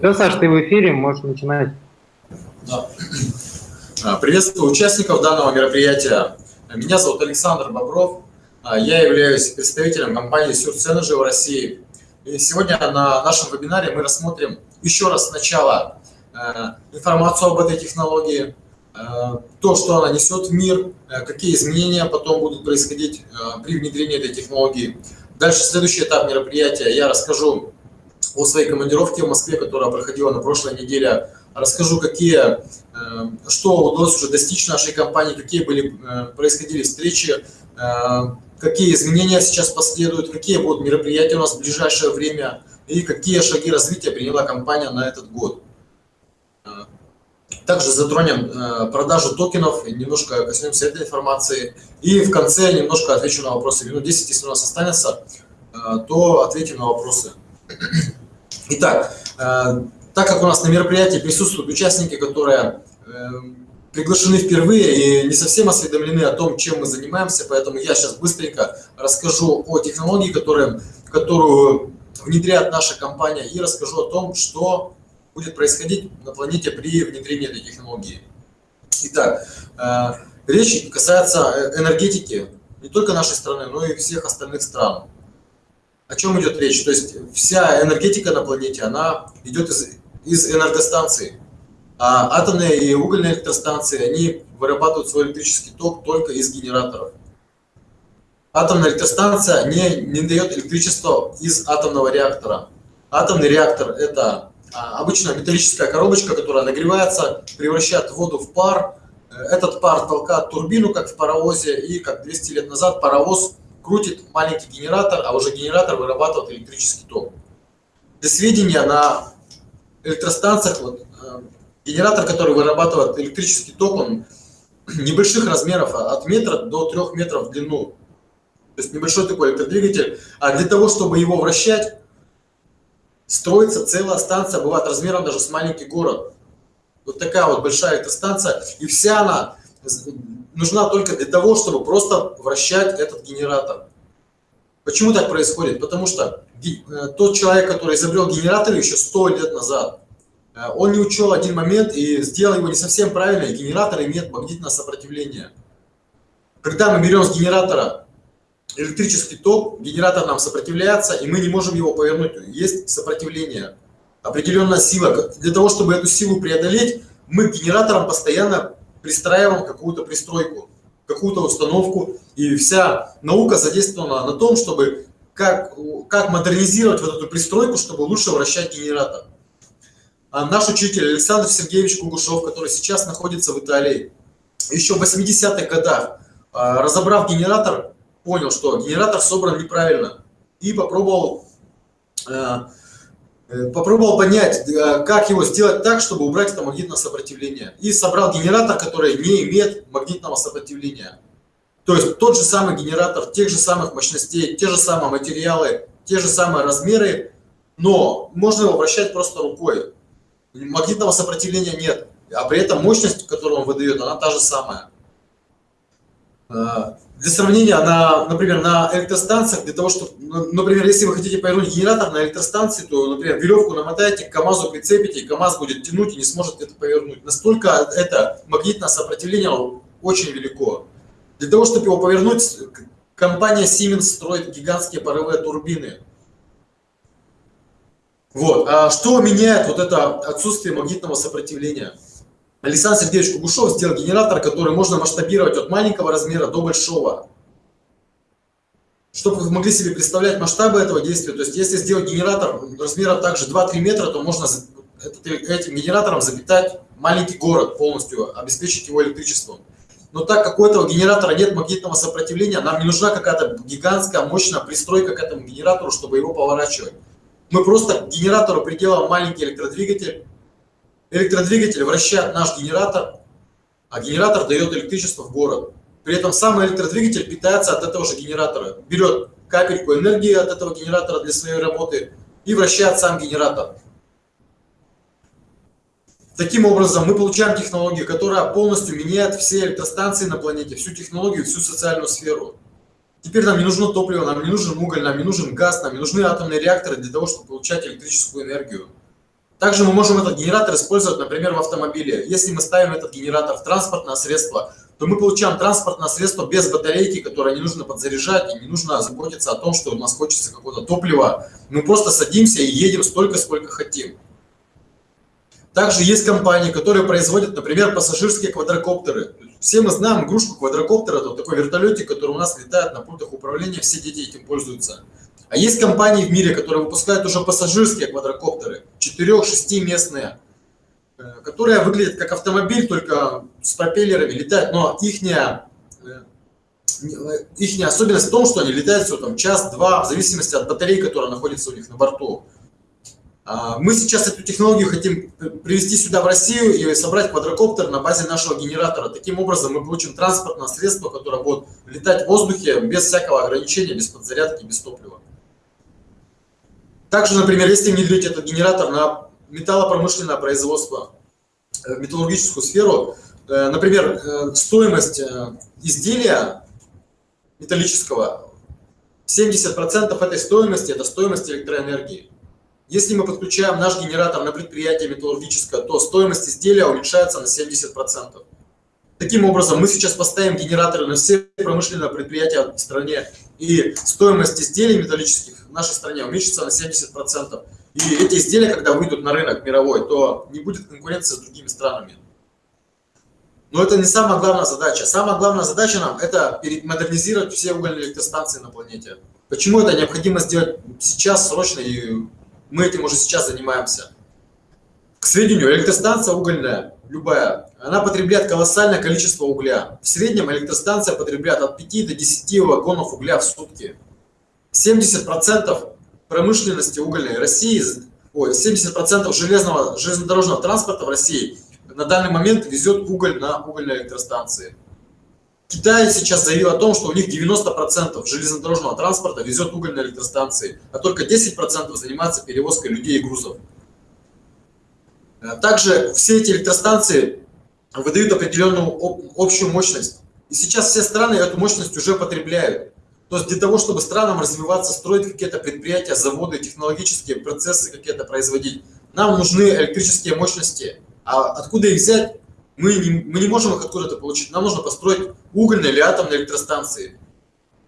Все, Саш, ты в эфире, можешь начинать. Да. А, приветствую участников данного мероприятия. Меня зовут Александр Бобров. А, я являюсь представителем компании Surge Energy в России. И сегодня на нашем вебинаре мы рассмотрим еще раз сначала э, информацию об этой технологии, то, что она несет в мир, какие изменения потом будут происходить при внедрении этой технологии. Дальше следующий этап мероприятия я расскажу о своей командировке в Москве, которая проходила на прошлой неделе. Расскажу, какие, что удалось уже достичь нашей компании, какие были, происходили встречи, какие изменения сейчас последуют, какие будут мероприятия у нас в ближайшее время и какие шаги развития приняла компания на этот год. Также затронем э, продажу токенов, немножко коснемся этой информации. И в конце немножко отвечу на вопросы. Минут 10, если у нас останется, э, то ответим на вопросы. Итак, э, так как у нас на мероприятии присутствуют участники, которые приглашены впервые и не совсем осведомлены о том, чем мы занимаемся, поэтому я сейчас быстренько расскажу о технологии, которые, которую внедряет наша компания, и расскажу о том, что будет происходить на планете при внедрении этой технологии. Итак, э, речь касается энергетики не только нашей страны, но и всех остальных стран. О чем идет речь? То есть вся энергетика на планете, она идет из, из энергостанций. А атомные и угольные электростанции, они вырабатывают свой электрический ток только из генераторов. Атомная электростанция не, не дает электричество из атомного реактора. Атомный реактор – это а, обычная металлическая коробочка, которая нагревается, превращает воду в пар. Этот пар толкает турбину, как в паровозе, и как 200 лет назад паровоз крутит маленький генератор, а уже генератор вырабатывает электрический ток. Для сведения, на электростанциях вот, Генератор, который вырабатывает электрический ток, он небольших размеров, а от метра до трех метров в длину. То есть небольшой такой электродвигатель. А для того, чтобы его вращать, строится целая станция, бывает размером даже с маленький город. Вот такая вот большая электростанция. И вся она нужна только для того, чтобы просто вращать этот генератор. Почему так происходит? Потому что э, тот человек, который изобрел генератор еще 100 лет назад, Э, он не учел один момент и сделал его не совсем правильно, и генератор имеет магнитное сопротивление. Когда мы берем с генератора электрический ток, генератор нам сопротивляется, и мы не можем его повернуть. Есть сопротивление, определенная сила. Для того, чтобы эту силу преодолеть, мы к генераторам постоянно пристраиваем какую-то пристройку, какую-то установку. И вся наука задействована на том, чтобы как, как модернизировать вот эту пристройку, чтобы лучше вращать генератор. А наш учитель Александр Сергеевич Кугушев, который сейчас находится в Италии, еще в 80-х годах, а, разобрав генератор, понял, что генератор собран неправильно и попробовал, а, попробовал понять, как его сделать так, чтобы убрать это магнитное сопротивление. И собрал генератор, который не имеет магнитного сопротивления. То есть тот же самый генератор, тех же самых мощностей, те же самые материалы, те же самые размеры, но можно его вращать просто рукой магнитного сопротивления нет, а при этом мощность, которую он выдает, она та же самая. Для сравнения, на, например, на электростанциях, для того, чтобы, ну, например, если вы хотите повернуть генератор на электростанции, то, например, веревку намотаете, к КАМАЗу прицепите, и КАМАЗ будет тянуть и не сможет это повернуть. Настолько это магнитное сопротивление очень велико. Для того, чтобы его повернуть, компания Siemens строит гигантские паровые турбины. Вот. А что меняет вот это отсутствие магнитного сопротивления? Александр Сергеевич Кугушев сделал генератор, который можно масштабировать от маленького размера до большого. Чтобы вы могли себе представлять масштабы этого действия, то есть если сделать генератор размером также 2-3 метра, то можно этим генератором запитать маленький город полностью, обеспечить его электричеством. Но так как у этого генератора нет магнитного сопротивления, нам не нужна какая-то гигантская мощная пристройка к этому генератору, чтобы его поворачивать. Мы просто к генератору приделаем маленький электродвигатель. Электродвигатель вращает наш генератор, а генератор дает электричество в город. При этом сам электродвигатель питается от этого же генератора. Берет капельку энергии от этого генератора для своей работы и вращает сам генератор. Таким образом, мы получаем технологию, которая полностью меняет все электростанции на планете, всю технологию, всю социальную сферу. Теперь нам не нужно топливо, нам не нужен уголь, нам не нужен газ, нам не нужны атомные реакторы для того, чтобы получать электрическую энергию. Также мы можем этот генератор использовать, например, в автомобиле. Если мы ставим этот генератор в транспортное средство, то мы получаем транспортное средство без батарейки, которое не нужно подзаряжать, и не нужно заботиться о том, что у нас хочется какого-то топлива. Мы просто садимся и едем столько, сколько хотим. Также есть компании, которые производят, например, пассажирские квадрокоптеры. Все мы знаем игрушку квадрокоптера, это такой вертолетик, который у нас летает на пультах управления, все дети этим пользуются. А есть компании в мире, которые выпускают уже пассажирские квадрокоптеры, 4-6 местные, э, которые выглядят как автомобиль, только с пропеллерами летают, но их э, их особенность в том, что они летают всего там час-два, в зависимости от батареи, которая находится у них на борту. А, мы сейчас эту технологию хотим привести сюда в Россию и собрать квадрокоптер на базе нашего генератора. Таким образом мы получим транспортное средство, которое будет летать в воздухе без всякого ограничения, без подзарядки, без топлива. Также, например, если внедрить этот генератор на металлопромышленное производство, э, металлургическую сферу, э, например, э, стоимость изделия металлического, 70% этой стоимости – это стоимость электроэнергии. Если мы подключаем наш генератор на предприятие металлургическое, то стоимость изделия уменьшается на 70%. Таким образом, мы сейчас поставим генераторы на все промышленные предприятия в стране, и стоимость изделий металлических в нашей стране уменьшится на 70%. И эти изделия, когда выйдут на рынок мировой, то не будет конкуренции с другими странами. Но это не самая главная задача. Самая главная задача нам – это модернизировать все угольные электростанции на планете. Почему это необходимо сделать сейчас, срочно и мы этим уже сейчас занимаемся. К сведению, электростанция угольная, любая, она потребляет колоссальное количество угля. В среднем электростанция потребляет от 5 до 10 вагонов угля в сутки. 70% промышленности угольной России, ой, 70% железного, железнодорожного транспорта в России на данный момент везет уголь на угольные электростанции. Китай сейчас заявил о том, что у них 90% железнодорожного транспорта везет уголь на электростанции, а только 10% занимается перевозкой людей и грузов. Э, также все эти электростанции выдают определенную общую мощность. И сейчас все страны эту мощность уже потребляют. То есть для того, чтобы странам развиваться, строить какие-то предприятия, заводы, технологические процессы какие-то производить, нам нужны электрические мощности. А откуда их взять? Мы не, мы не можем их откуда-то получить. Нам нужно построить угольные или атомные электростанции.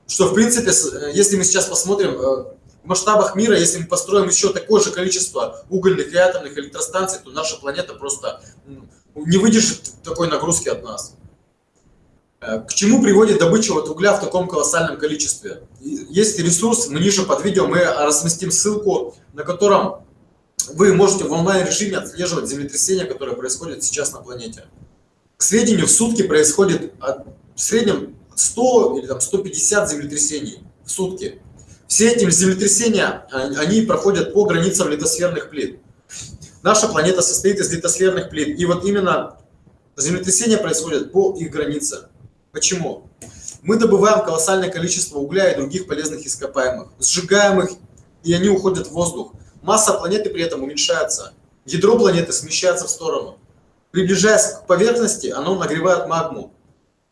Что, в принципе, э, если мы сейчас посмотрим э, в масштабах мира, если мы построим еще такое же количество угольных и атомных электростанций, то наша планета просто не выдержит такой нагрузки от нас. Э, к чему приводит добыча вот угля в таком колоссальном количестве? Есть ресурс, мы ниже под видео мы разместим ссылку, на котором вы можете в онлайн-режиме отслеживать землетрясения, которые происходят сейчас на планете. К сведению, в сутки происходит в среднем 100 или там 150 землетрясений в сутки. Все эти землетрясения, а, они проходят по границам литосферных плит. Наша планета состоит из литосферных плит. И вот именно землетрясения происходят по их границе. Почему? Мы добываем колоссальное количество угля и других полезных ископаемых, сжигаем их, и они уходят в воздух. Масса планеты при этом уменьшается. Ядро планеты смещается в сторону. Приближаясь к поверхности, оно нагревает магму.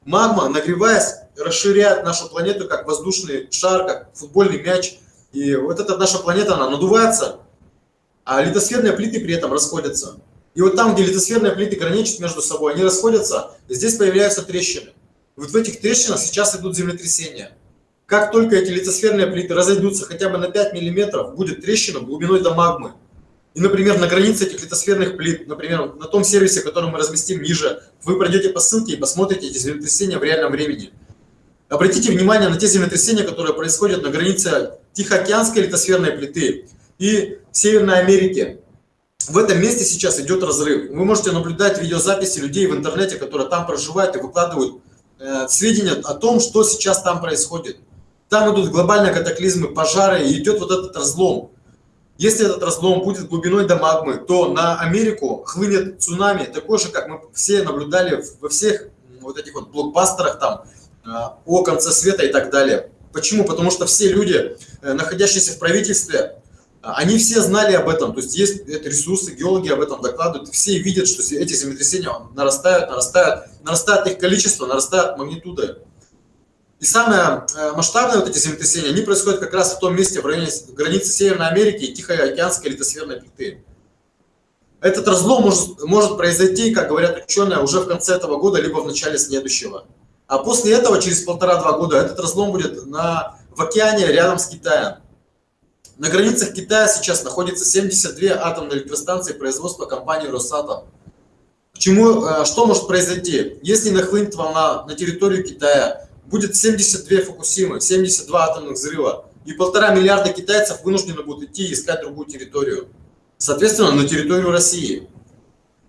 Магма, нагреваясь, расширяет нашу планету как воздушный шар, как футбольный мяч. И вот эта наша планета, она надувается, а литосферные плиты при этом расходятся. И вот там, где литосферные плиты граничат между собой, они расходятся, и здесь появляются трещины. Вот в этих трещинах сейчас идут землетрясения. Как только эти литосферные плиты разойдутся хотя бы на 5 мм, будет трещина глубиной до магмы. И, например, на границе этих литосферных плит, например, на том сервисе, который мы разместим ниже, вы пройдете по ссылке и посмотрите эти землетрясения в реальном времени. Обратите внимание на те землетрясения, которые происходят на границе Тихоокеанской литосферной плиты и Северной Америки. В этом месте сейчас идет разрыв. Вы можете наблюдать видеозаписи людей в интернете, которые там проживают и выкладывают э, сведения о том, что сейчас там происходит. Там идут глобальные катаклизмы, пожары, и идет вот этот разлом. Если этот разлом будет глубиной до магмы, то на Америку хлынет цунами, такой же, как мы все наблюдали во всех вот этих вот блокбастерах там, о конце света и так далее. Почему? Потому что все люди, э, находящиеся в правительстве, Они все знали об этом, то есть есть ресурсы, геологи об этом докладывают, все видят, что эти землетрясения нарастают, нарастают, нарастает их количество, нарастает магнитуда. И самое э, масштабное вот эти землетрясения, они происходят как раз в том месте, в районе границы Северной Америки и Тихоокеанской литосферной плиты. Этот разлом может, может произойти, как говорят ученые, уже в конце этого года, либо в начале следующего. А после этого, через полтора-два года, этот разлом будет на, в океане рядом с Китаем. На границах Китая сейчас находится 72 атомные электростанции производства компании Росатом. К чему, э, что может произойти? Если нахлынет волна на территорию Китая, будет 72 Фукусимы, 72 атомных взрыва, и полтора миллиарда китайцев вынуждены будут идти искать другую территорию. Соответственно, на территорию России.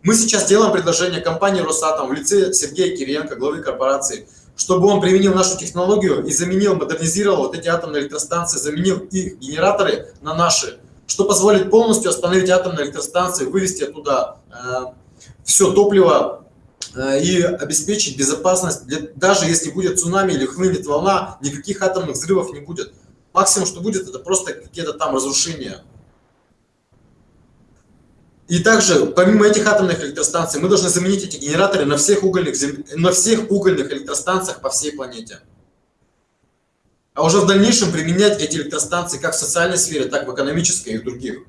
Мы сейчас делаем предложение компании Росатом в лице Сергея Кириенко, главы корпорации, чтобы он применил нашу технологию и заменил, модернизировал вот эти атомные электростанции, заменил их генераторы на наши, что позволит полностью остановить атомные электростанции, вывести оттуда э, все топливо э, и обеспечить безопасность, для, даже если будет цунами или хлынет волна, никаких атомных взрывов не будет. Максимум, что будет, это просто какие-то там разрушения. И также, помимо этих атомных электростанций, мы должны заменить эти генераторы на всех угольных, на всех угольных электростанциях по всей планете. А уже в дальнейшем применять эти электростанции как в социальной сфере, так и в экономической и в других.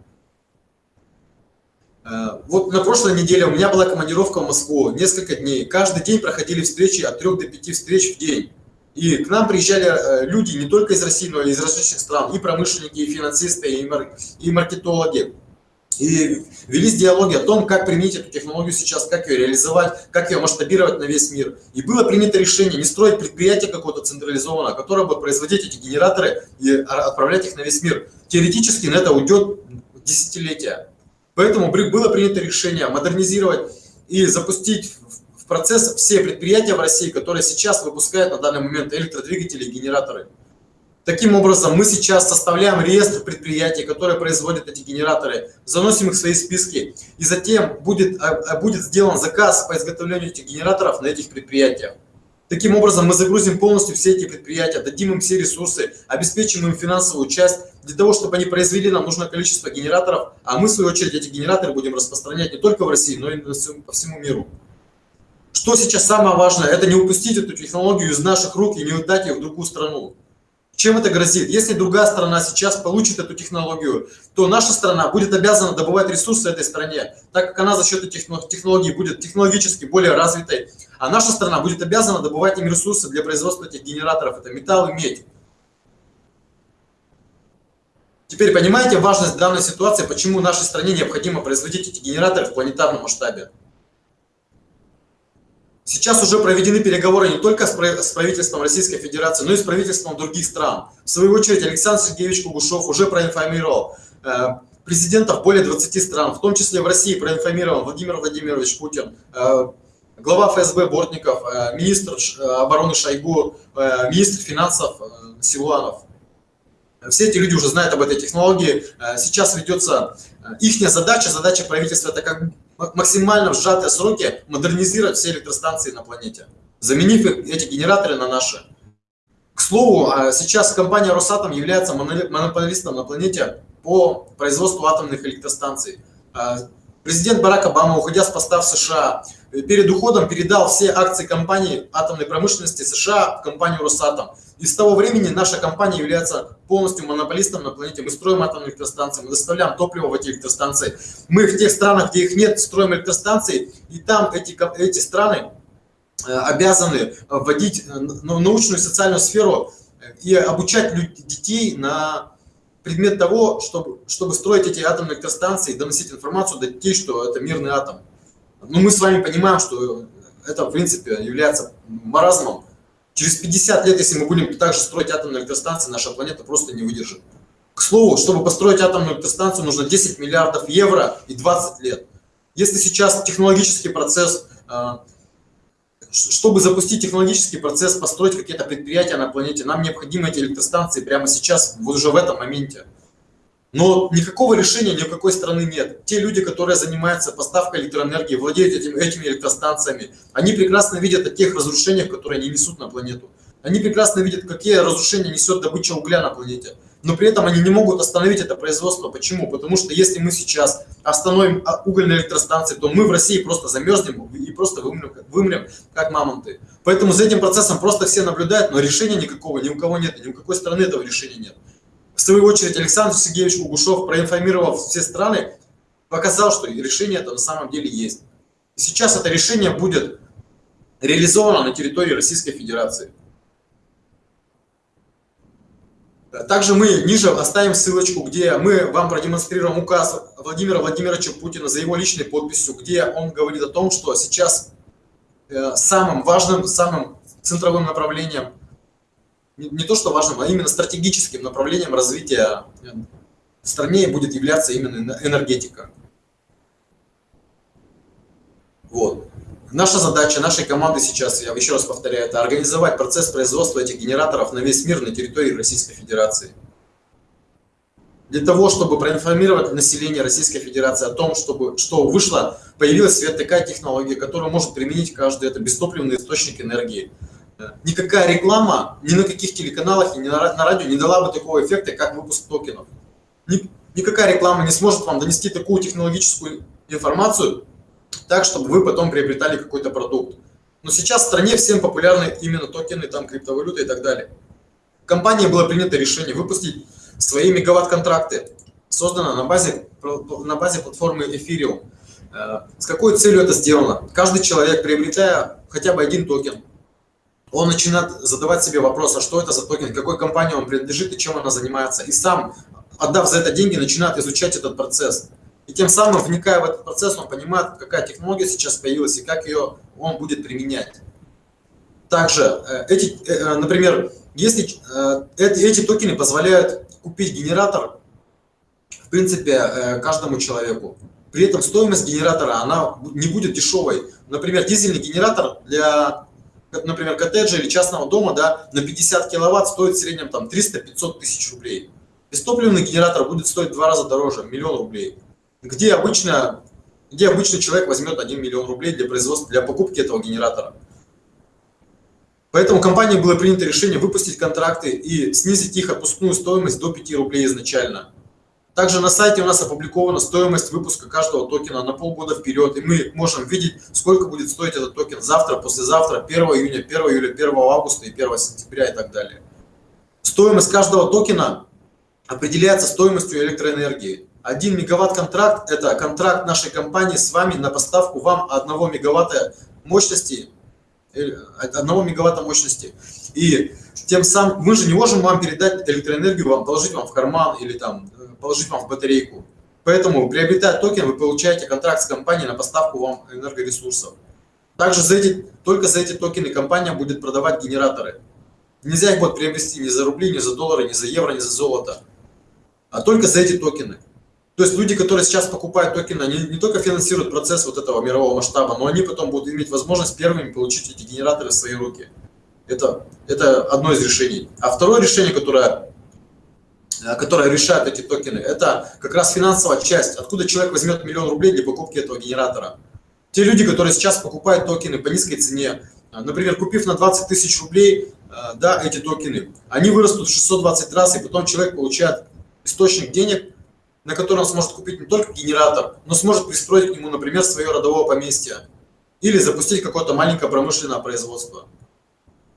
Э, вот на прошлой неделе у меня была командировка в Москву, несколько дней. Каждый день проходили встречи от 3 до 5 встреч в день. И к нам приезжали э, люди не только из России, но и из различных стран, и промышленники, и финансисты, и маркетологи. И велись диалоги о том, как применить эту технологию сейчас, как ее реализовать, как ее масштабировать на весь мир. И было принято решение не строить предприятие какое-то централизованное, которое будет производить эти генераторы и отправлять их на весь мир. Теоретически на это уйдет десятилетия. Поэтому было принято решение модернизировать и запустить в процесс все предприятия в России, которые сейчас выпускают на данный момент электродвигатели и генераторы. Таким образом, мы сейчас составляем реестр предприятий, которые производят эти генераторы, заносим их в свои списки, и затем будет, а, а, будет сделан заказ по изготовлению этих генераторов на этих предприятиях. Таким образом, мы загрузим полностью все эти предприятия, дадим им все ресурсы, обеспечим им финансовую часть для того, чтобы они произвели нам нужное количество генераторов, а мы, в свою очередь, эти генераторы будем распространять не только в России, но и по всему миру. Что сейчас самое важное, это не упустить эту технологию из наших рук и не отдать ее в другую страну. Чем это грозит? Если другая страна сейчас получит эту технологию, то наша страна будет обязана добывать ресурсы этой стране, так как она за счет этих технологий будет технологически более развитой, а наша страна будет обязана добывать им ресурсы для производства этих генераторов, это металл и медь. Теперь понимаете важность данной ситуации, почему нашей стране необходимо производить эти генераторы в планетарном масштабе? Сейчас уже проведены переговоры не только с правительством Российской Федерации, но и с правительством других стран. В свою очередь Александр Сергеевич Кугушев уже проинформировал э, президентов более 20 стран, в том числе в России проинформировал Владимир Владимирович Путин, э, глава ФСБ Бортников, э, министр обороны Шойгу, министр финансов Силуанов. Все эти люди уже знают об этой технологии. Сейчас ведется их задача, задача правительства, это как максимально в сжатые сроки модернизировать все электростанции на планете, заменив эти генераторы на наши. К слову, а сейчас компания Росатом является монополистом на планете по производству атомных электростанций. Президент Барак Обама, уходя с поста в США, перед уходом передал все акции компании атомной промышленности США в компанию Росатом. И с того времени наша компания является полностью монополистом на планете. Мы строим атомные электростанции, мы доставляем топливо в эти электростанции. Мы в тех странах, где их нет, строим электростанции, и там эти, эти страны э, обязаны вводить э, научную и социальную сферу и обучать детей на предмет того, чтобы, чтобы строить эти атомные электростанции, доносить информацию до детей, что это мирный атом. Но мы с вами понимаем, что это, в принципе, является маразмом. Через 50 лет, если мы будем также строить атомные электростанции, наша планета просто не выдержит. К слову, чтобы построить атомную электростанцию, нужно 10 миллиардов евро и 20 лет. Если сейчас технологический процесс, а, чтобы запустить технологический процесс, построить какие-то предприятия на планете, нам необходимы эти электростанции прямо сейчас, вот уже в этом моменте. Но никакого решения ни у какой страны нет. Те люди, которые занимаются поставкой электроэнергии, владеют этим, этими электростанциями, они прекрасно видят о тех разрушениях, которые они несут на планету. Они прекрасно видят, какие разрушения несет добыча угля на планете. Но при этом они не могут остановить это производство. Почему? Потому что если мы сейчас остановим а, угольные электростанции, то мы в России просто замерзнем и просто вымрем, вымрем как мамонты. Поэтому за этим процессом просто все наблюдают, но решения никакого ни у кого нет, ни у какой страны этого решения нет. В свою очередь Александр Сергеевич Кугушев, проинформировав все страны, показал, что решение это на самом деле есть. И сейчас это решение будет реализовано на территории Российской Федерации. Также мы ниже оставим ссылочку, где мы вам продемонстрируем указ Владимира Владимировича Путина за его личной подписью, где он говорит о том, что сейчас э, самым важным, самым центровым направлением, не то что важным, а именно стратегическим направлением развития в стране будет являться именно энергетика. Вот. Наша задача, нашей команды сейчас, я еще раз повторяю, это организовать процесс производства этих генераторов на весь мир на территории Российской Федерации. Для того, чтобы проинформировать население Российской Федерации о том, чтобы, что вышла, появилась свет такая технология, которую может применить каждый, это бестопливный источник энергии. Никакая реклама ни на каких телеканалах ни на радио не дала бы такого эффекта, как выпуск токенов. Никакая реклама не сможет вам донести такую технологическую информацию, так, чтобы вы потом приобретали какой-то продукт. Но сейчас в стране всем популярны именно токены, там криптовалюта и так далее. Компании было принято решение выпустить свои мегаватт-контракты, создано на базе, на базе платформы Ethereum. Э, с какой целью это сделано? Каждый человек, приобретая хотя бы один токен, он начинает задавать себе вопрос, а что это за токен, какой компании он принадлежит и чем она занимается. И сам, отдав за это деньги, начинает изучать этот процесс. И тем самым, вникая в этот процесс, он понимает, какая технология сейчас появилась и как ее он будет применять. Также, э, эти, э, э, например, если эти токены позволяют купить генератор, в принципе, каждому человеку. При этом стоимость генератора, она не будет дешевой. Например, дизельный генератор для, например, коттеджа или частного дома да, на 50 киловатт стоит в среднем там 300-500 тысяч рублей. Бестопливный генератор будет стоить в два раза дороже, миллион рублей где обычно, где обычный человек возьмет 1 миллион рублей для производства, для покупки этого генератора. Поэтому компании было принято решение выпустить контракты и снизить их отпускную стоимость до 5 рублей изначально. Также на сайте у нас опубликована стоимость выпуска каждого токена на полгода вперед, и мы можем видеть, сколько будет стоить этот токен завтра, послезавтра, 1 июня, 1 июля, 1 августа и 1 сентября и так далее. Стоимость каждого токена определяется стоимостью электроэнергии. 1 мегаватт контракт – это контракт нашей компании с вами на поставку вам 1 мегаватта мощности, 1 э, мегаватта мощности. И тем самым мы же не можем вам передать электроэнергию, вам положить вам в карман или там э, положить вам в батарейку. Поэтому, приобретая токен, вы получаете контракт с компанией на поставку вам энергоресурсов. Также за эти, только за эти токены компания будет продавать генераторы. Нельзя их будет приобрести ни за рубли, ни за доллары, ни за евро, ни за золото, а только за эти токены. То есть люди, которые сейчас покупают токены, они не только финансируют процесс вот этого мирового масштаба, но они потом будут иметь возможность первыми получить эти генераторы в свои руки. Это, это одно из решений. А второе решение, которое, э, которое решает эти токены, это как раз финансовая часть. Откуда человек возьмет миллион рублей для покупки этого генератора. Те люди, которые сейчас покупают токены по низкой цене, э, например, купив на 20 тысяч рублей э, да, эти токены, они вырастут в 620 раз, и потом человек получает источник денег, на который он сможет купить не только генератор, но сможет пристроить к нему, например, свое родовое поместье или запустить какое-то маленькое промышленное производство.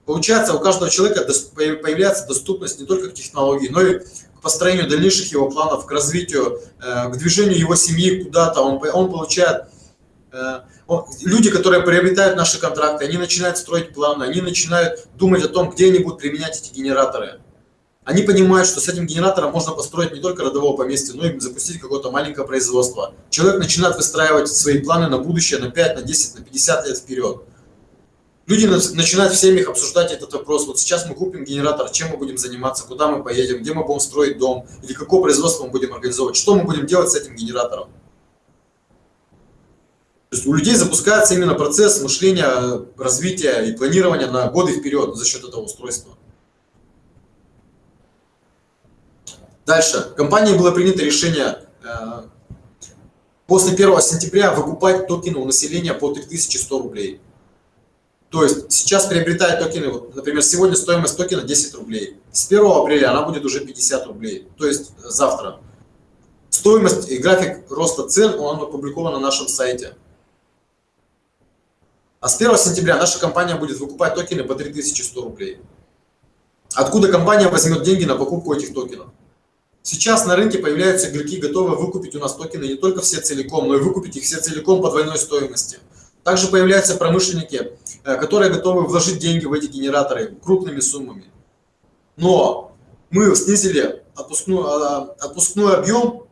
Получается, у каждого человека появляется доступность не только к технологии, но и к построению дальнейших его планов, к развитию, э, к движению его семьи куда-то. Он, он получает... Э, люди, которые приобретают наши контракты, они начинают строить планы, они начинают думать о том, где они будут применять эти генераторы. Они понимают, что с этим генератором можно построить не только родовое поместье, но и запустить какое-то маленькое производство. Человек начинает выстраивать свои планы на будущее на 5, на 10, на 50 лет вперед. Люди начинают в семьях обсуждать этот вопрос. Вот сейчас мы купим генератор, чем мы будем заниматься, куда мы поедем, где мы будем строить дом, или какое производство мы будем организовывать, что мы будем делать с этим генератором. То есть у людей запускается именно процесс мышления, развития и планирования на годы вперед за счет этого устройства. Дальше. Компанией было принято решение э, после 1 сентября выкупать токены у населения по 3100 рублей. То есть сейчас приобретая токены, вот, например, сегодня стоимость токена 10 рублей. С 1 апреля она будет уже 50 рублей. То есть завтра. Стоимость и график роста цен, он опубликован на нашем сайте. А с 1 сентября наша компания будет выкупать токены по 3100 рублей. Откуда компания возьмет деньги на покупку этих токенов? Сейчас на рынке появляются игроки, готовые выкупить у нас токены не только все целиком, но и выкупить их все целиком по двойной стоимости. Также появляются промышленники, э, которые готовы вложить деньги в эти генераторы крупными суммами. Но мы снизили отпускной, а, отпускной объем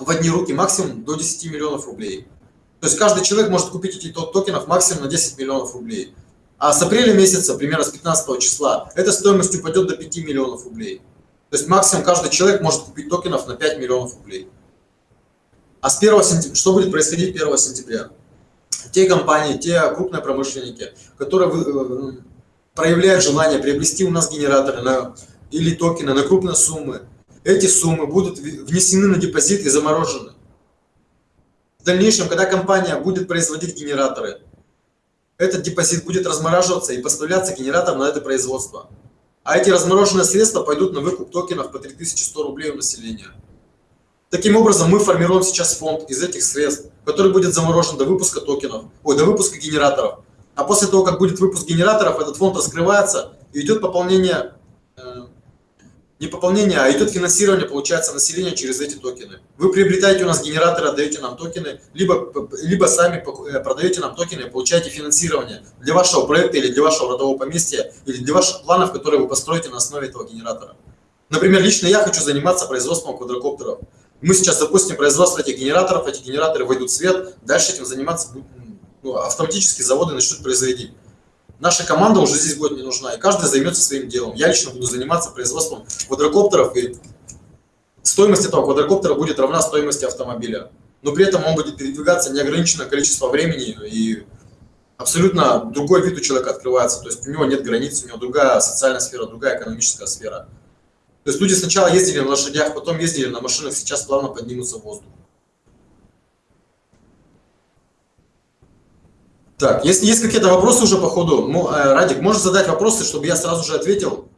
в одни руки максимум до 10 миллионов рублей. То есть каждый человек может купить эти токенов максимум на 10 миллионов рублей. А с апреля месяца, примерно с 15 числа, эта стоимость упадет до 5 миллионов рублей. То есть максимум каждый человек может купить токенов на 5 миллионов рублей. А с 1 сентября, что будет происходить 1 сентября? Те компании, те крупные промышленники, которые э, проявляют желание приобрести у нас генераторы на, или токены на крупные суммы, эти суммы будут внесены на депозит и заморожены. В дальнейшем, когда компания будет производить генераторы, этот депозит будет размораживаться и поставляться генератор на это производство. А эти размороженные средства пойдут на выкуп токенов по 3100 рублей у населения. Таким образом, мы формируем сейчас фонд из этих средств, который будет заморожен до выпуска токенов, ой, до выпуска генераторов. А после того, как будет выпуск генераторов, этот фонд раскрывается и идет пополнение не пополнение, а идет финансирование, получается, населения через эти токены. Вы приобретаете у нас генераторы, отдаете нам токены, либо, либо сами э, продаете нам токены получаете финансирование для вашего проекта или для вашего родового поместья, или для ваших планов, которые вы построите на основе этого генератора. Например, лично я хочу заниматься производством квадрокоптеров. Мы сейчас запустим производство этих генераторов, эти генераторы выйдут в свет, дальше этим заниматься ну, автоматически заводы начнут производить. Наша команда уже здесь будет не нужна, и каждый займется своим делом. Я лично буду заниматься производством квадрокоптеров, и стоимость этого квадрокоптера будет равна стоимости автомобиля. Но при этом он будет передвигаться неограниченное количество времени, и абсолютно другой вид у человека открывается. То есть у него нет границ, у него другая социальная сфера, другая экономическая сфера. То есть люди сначала ездили на лошадях, потом ездили на машинах, сейчас плавно поднимутся в воздух. Так, если есть какие-то вопросы уже по ходу, э, Радик, можешь задать вопросы, чтобы я сразу же ответил?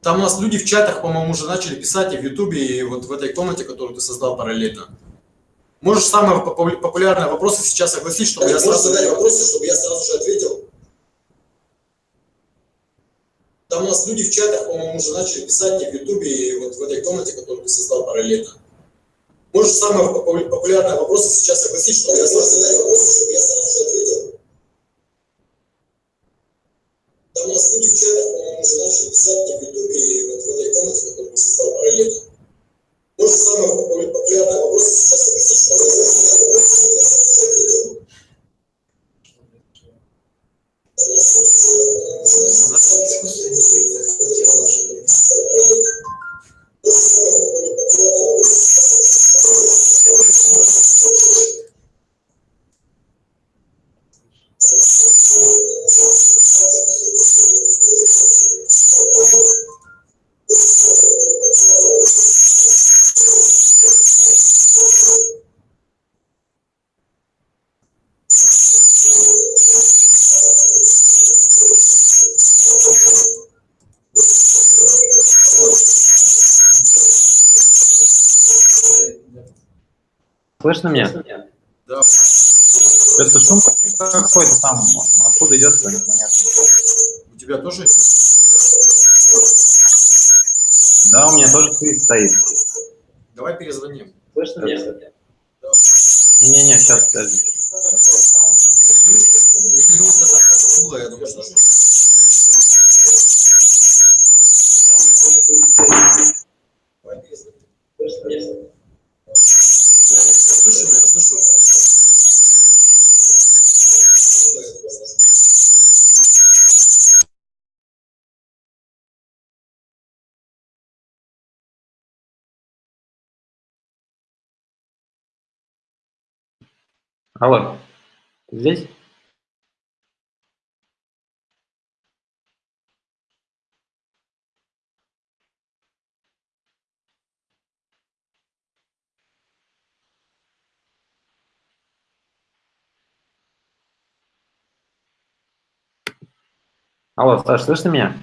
Там у нас люди в чатах, по-моему, уже начали писать и в Ютубе, и вот в этой комнате, которую ты создал параллельно. Можешь самые популярные вопросы сейчас согласить, чтобы я сразу... задать вопросы, чтобы я сразу же ответил? Там у нас люди в чатах, по-моему, уже начали писать и в Ютубе, и вот в этой комнате, которую ты создал параллельно. Может, самый популярный вопрос сейчас согласись, что я сразу задаю вопрос, чтобы я сразу же ответил. Там у нас люди в чатах, по-моему, уже начали писать в Ютубе и вот в этой комнате, которую мы создал параллельно. Может, самый Слышно меня? Да. Это шум какой-то там, откуда идет, непонятно. У тебя тоже? Да, у меня тоже свист стоит. Давай перезвоним. Слышно меня? Не-не-не, сейчас, подожди. Если рука так угла, я думаю, что... Давай перезвоним. Слышу меня, слышу. Алло, ты здесь? Алло, Саш, слышно меня?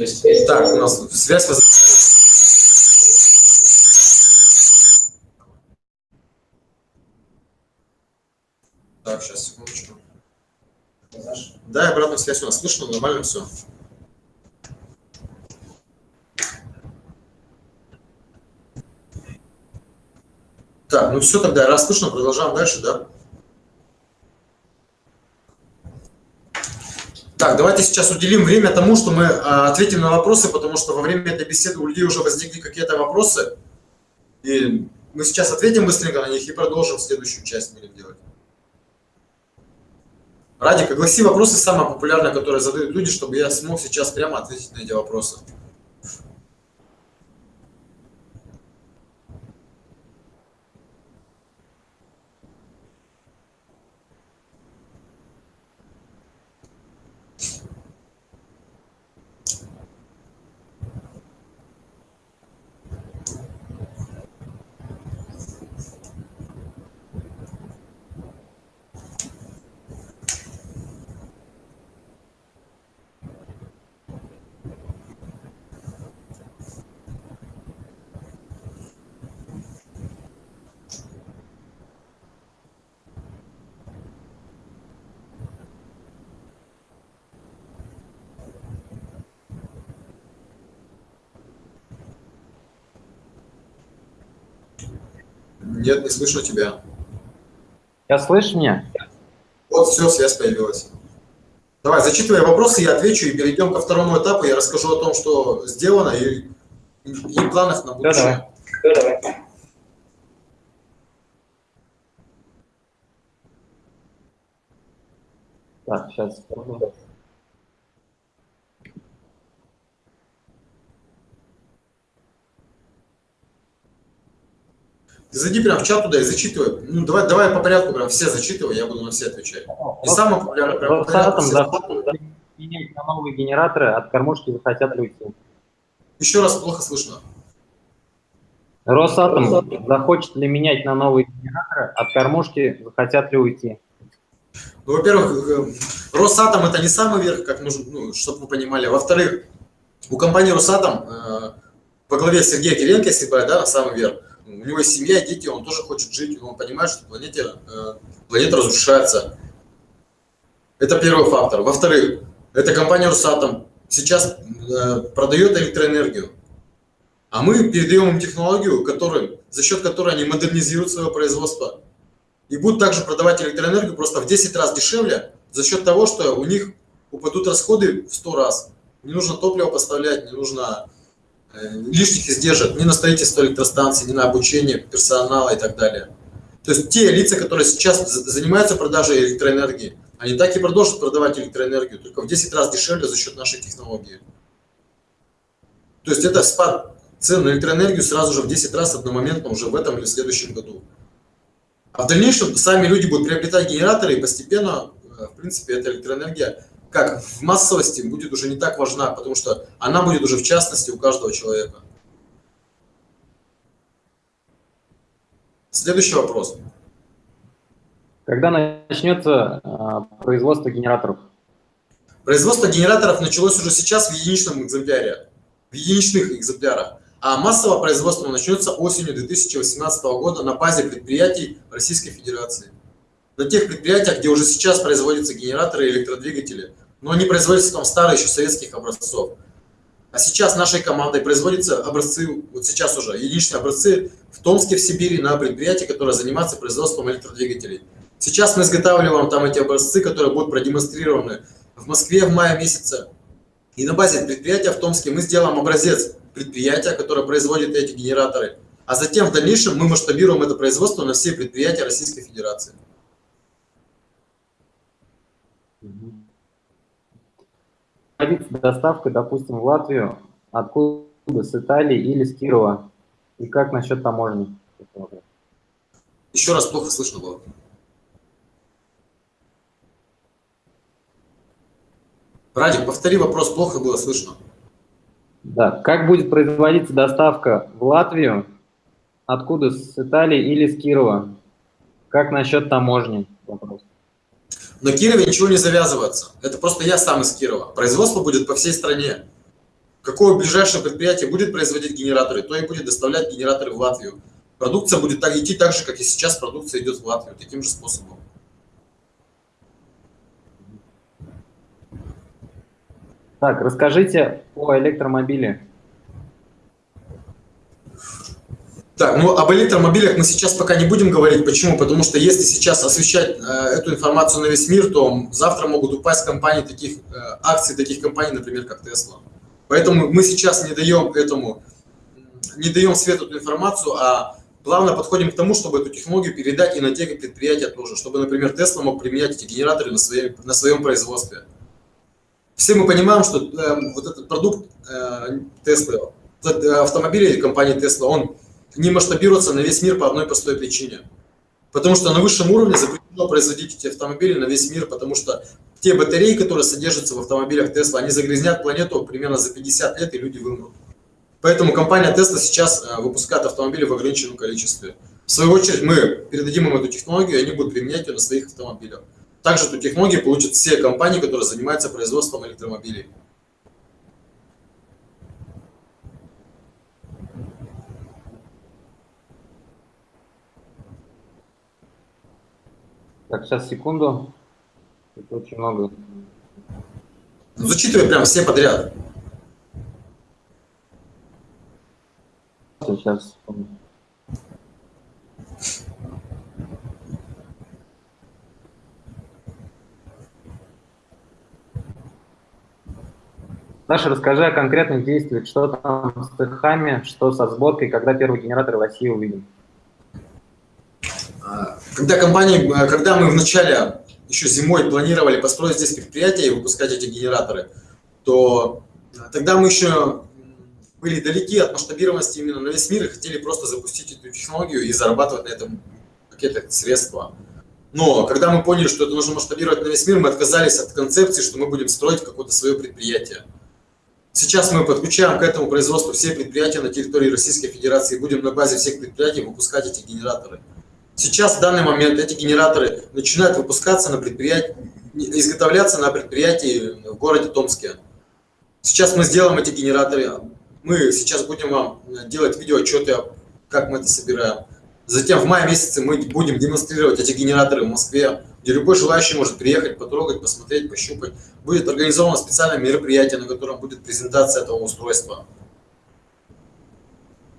Есть, так, у нас связь. Так, сейчас, секундочку. Да, обратная связь у нас слышно, нормально все. Так, ну все тогда, раз слышно, продолжаем дальше, да? Так, давайте сейчас уделим время тому, что мы а, ответим на вопросы, потому что во время этой беседы у людей уже возникли какие-то вопросы. И мы сейчас ответим быстренько на них и продолжим следующую часть будем делать. Радик, огласи вопросы самые популярные, которые задают люди, чтобы я смог сейчас прямо ответить на эти вопросы. Нет, не слышу тебя. Сейчас слышишь меня? Вот, все, связь появилась. Давай, зачитывай вопросы, я отвечу и перейдем ко второму этапу. Я расскажу о том, что сделано и, и планах на будущее. Да, давай. Так, сейчас. Зайди прям в чат туда и зачитывай. Ну, давай, давай по порядку прям все зачитывай, я буду на все отвечать. И самое популярное прям по порядку. менять на новые генераторы, от кормушки захотят уйти. Еще раз плохо слышно. Росатом захочет ли менять на новые генераторы, от кормушки захотят ли уйти? Ну, во-первых, э, Росатом это не самый верх, как нужно, ну, чтобы вы понимали. Во-вторых, у компании Росатом э, по главе Сергея Кириенко, если брать, да, самый верх, у него семья, дети, он тоже хочет жить, он понимает, что планете, э, планета разрушается. Это первый фактор. Во-вторых, эта компания Росатом сейчас э, продает электроэнергию, а мы передаем им технологию, который, за счет которой они модернизируют свое производство и будут также продавать электроэнергию просто в 10 раз дешевле за счет того, что у них упадут расходы в 100 раз. Не нужно топливо поставлять, не нужно лишних издержек ни на строительство электростанций, ни на обучение персонала и так далее. То есть те лица, которые сейчас занимаются продажей электроэнергии, они так и продолжат продавать электроэнергию, только в 10 раз дешевле за счет нашей технологии. То есть это спад цен на электроэнергию сразу же в 10 раз одномоментно уже в этом или в следующем году. А в дальнейшем сами люди будут приобретать генераторы, и постепенно, э, в принципе, эта электроэнергия, как в массовости, будет уже не так важна, потому что она будет уже в частности у каждого человека. Следующий вопрос. Когда начнется э, производство генераторов? Производство генераторов началось уже сейчас в единичном экземпляре, в единичных экземплярах а массовое производство начнется осенью 2018 года на базе предприятий Российской Федерации. На тех предприятиях, где уже сейчас производятся генераторы и электродвигатели, но они производятся там старые еще советских образцов. А сейчас нашей командой производятся образцы, вот сейчас уже, единичные образцы в Томске, в Сибири, на предприятии, которое занимается производством электродвигателей. Сейчас мы изготавливаем там эти образцы, которые будут продемонстрированы в Москве в мае месяце. И на базе предприятия в Томске мы сделаем образец предприятия, которое производит эти генераторы, а затем в дальнейшем мы масштабируем это производство на все предприятия Российской Федерации. Доставка, допустим, в Латвию, откуда, с Италии или с Кирова? И как насчет таможни? Еще раз плохо слышно было. Радик, повтори вопрос, плохо было слышно. Да. Как будет производиться доставка в Латвию? Откуда? С Италии или с Кирова? Как насчет таможни? Вопрос. На Кирове ничего не завязывается. Это просто я сам из Кирова. Производство будет по всей стране. Какое ближайшее предприятие будет производить генераторы, то и будет доставлять генераторы в Латвию. Продукция будет так идти так же, как и сейчас продукция идет в Латвию, таким же способом. Так, расскажите о электромобиле. Так, ну об электромобилях мы сейчас пока не будем говорить. Почему? Потому что если сейчас освещать э, эту информацию на весь мир, то завтра могут упасть компании таких, э, акции таких компаний, например, как Tesla. Поэтому мы сейчас не даем этому, не даем свет эту информацию, а плавно подходим к тому, чтобы эту технологию передать и на те предприятия тоже, чтобы, например, Tesla мог применять эти генераторы на, своей, на своем производстве все мы понимаем, что э, вот этот продукт э, Tesla, э, автомобили компании Tesla, он не масштабируется на весь мир по одной простой причине. Потому что на высшем уровне запрещено производить эти автомобили на весь мир, потому что те батареи, которые содержатся в автомобилях Tesla, они загрязнят планету примерно за 50 лет, и люди вымрут. Поэтому компания Tesla сейчас э, выпускает автомобили в ограниченном количестве. В свою очередь мы передадим им эту технологию, и они будут применять ее на своих автомобилях. Также эту технологию получат все компании, которые занимаются производством электромобилей. Так, сейчас, секунду. Это очень много. Ну, зачитывай прям все подряд. Сейчас. Саша, расскажи о конкретных действиях, что там с цехами, что со сборкой, когда первый генератор в России увидим. А, когда компания, э, когда мы вначале еще зимой планировали построить здесь предприятие и выпускать эти генераторы, то э, тогда мы еще были далеки от масштабированности именно на весь мир и хотели просто запустить эту технологию и зарабатывать на этом какие-то средства. Но когда мы поняли, что это нужно масштабировать на весь мир, мы отказались от концепции, что мы будем строить какое-то свое предприятие. Сейчас мы подключаем к этому производству все предприятия на территории Российской Федерации и будем на базе всех предприятий выпускать эти генераторы. Сейчас, в данный момент, эти генераторы начинают выпускаться на предприятии, изготовляться на предприятии в городе Томске. Сейчас мы сделаем эти генераторы. Мы сейчас будем вам делать видеоотчеты, как мы это собираем. Затем в мае месяце мы будем демонстрировать эти генераторы в Москве, где любой желающий может приехать, потрогать, посмотреть, пощупать. Будет организовано специальное мероприятие, на котором будет презентация этого устройства.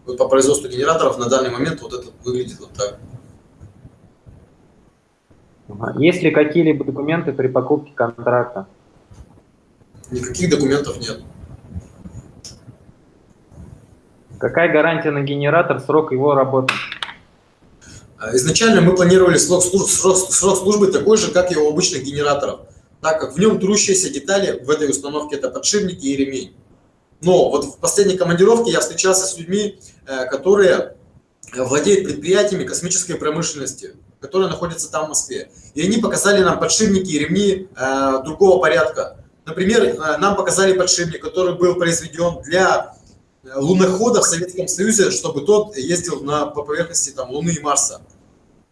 Вот по производству генераторов на данный момент вот это выглядит вот так. Есть ли какие-либо документы при покупке контракта? Никаких документов нет. Какая гарантия на генератор, срок его работы? А, изначально мы планировали срок, служб, срок, срок службы такой же, как и у обычных генераторов, так как в нем трущиеся детали в этой установке это подшипники и ремень. Но вот в последней командировке я встречался с людьми, э, которые владеют предприятиями космической промышленности, которые находятся там в Москве. И они показали нам подшипники и ремни э, другого порядка. Например, э, нам показали подшипник, который был произведен для лунохода в Советском Союзе, чтобы тот ездил на, по поверхности там, Луны и Марса.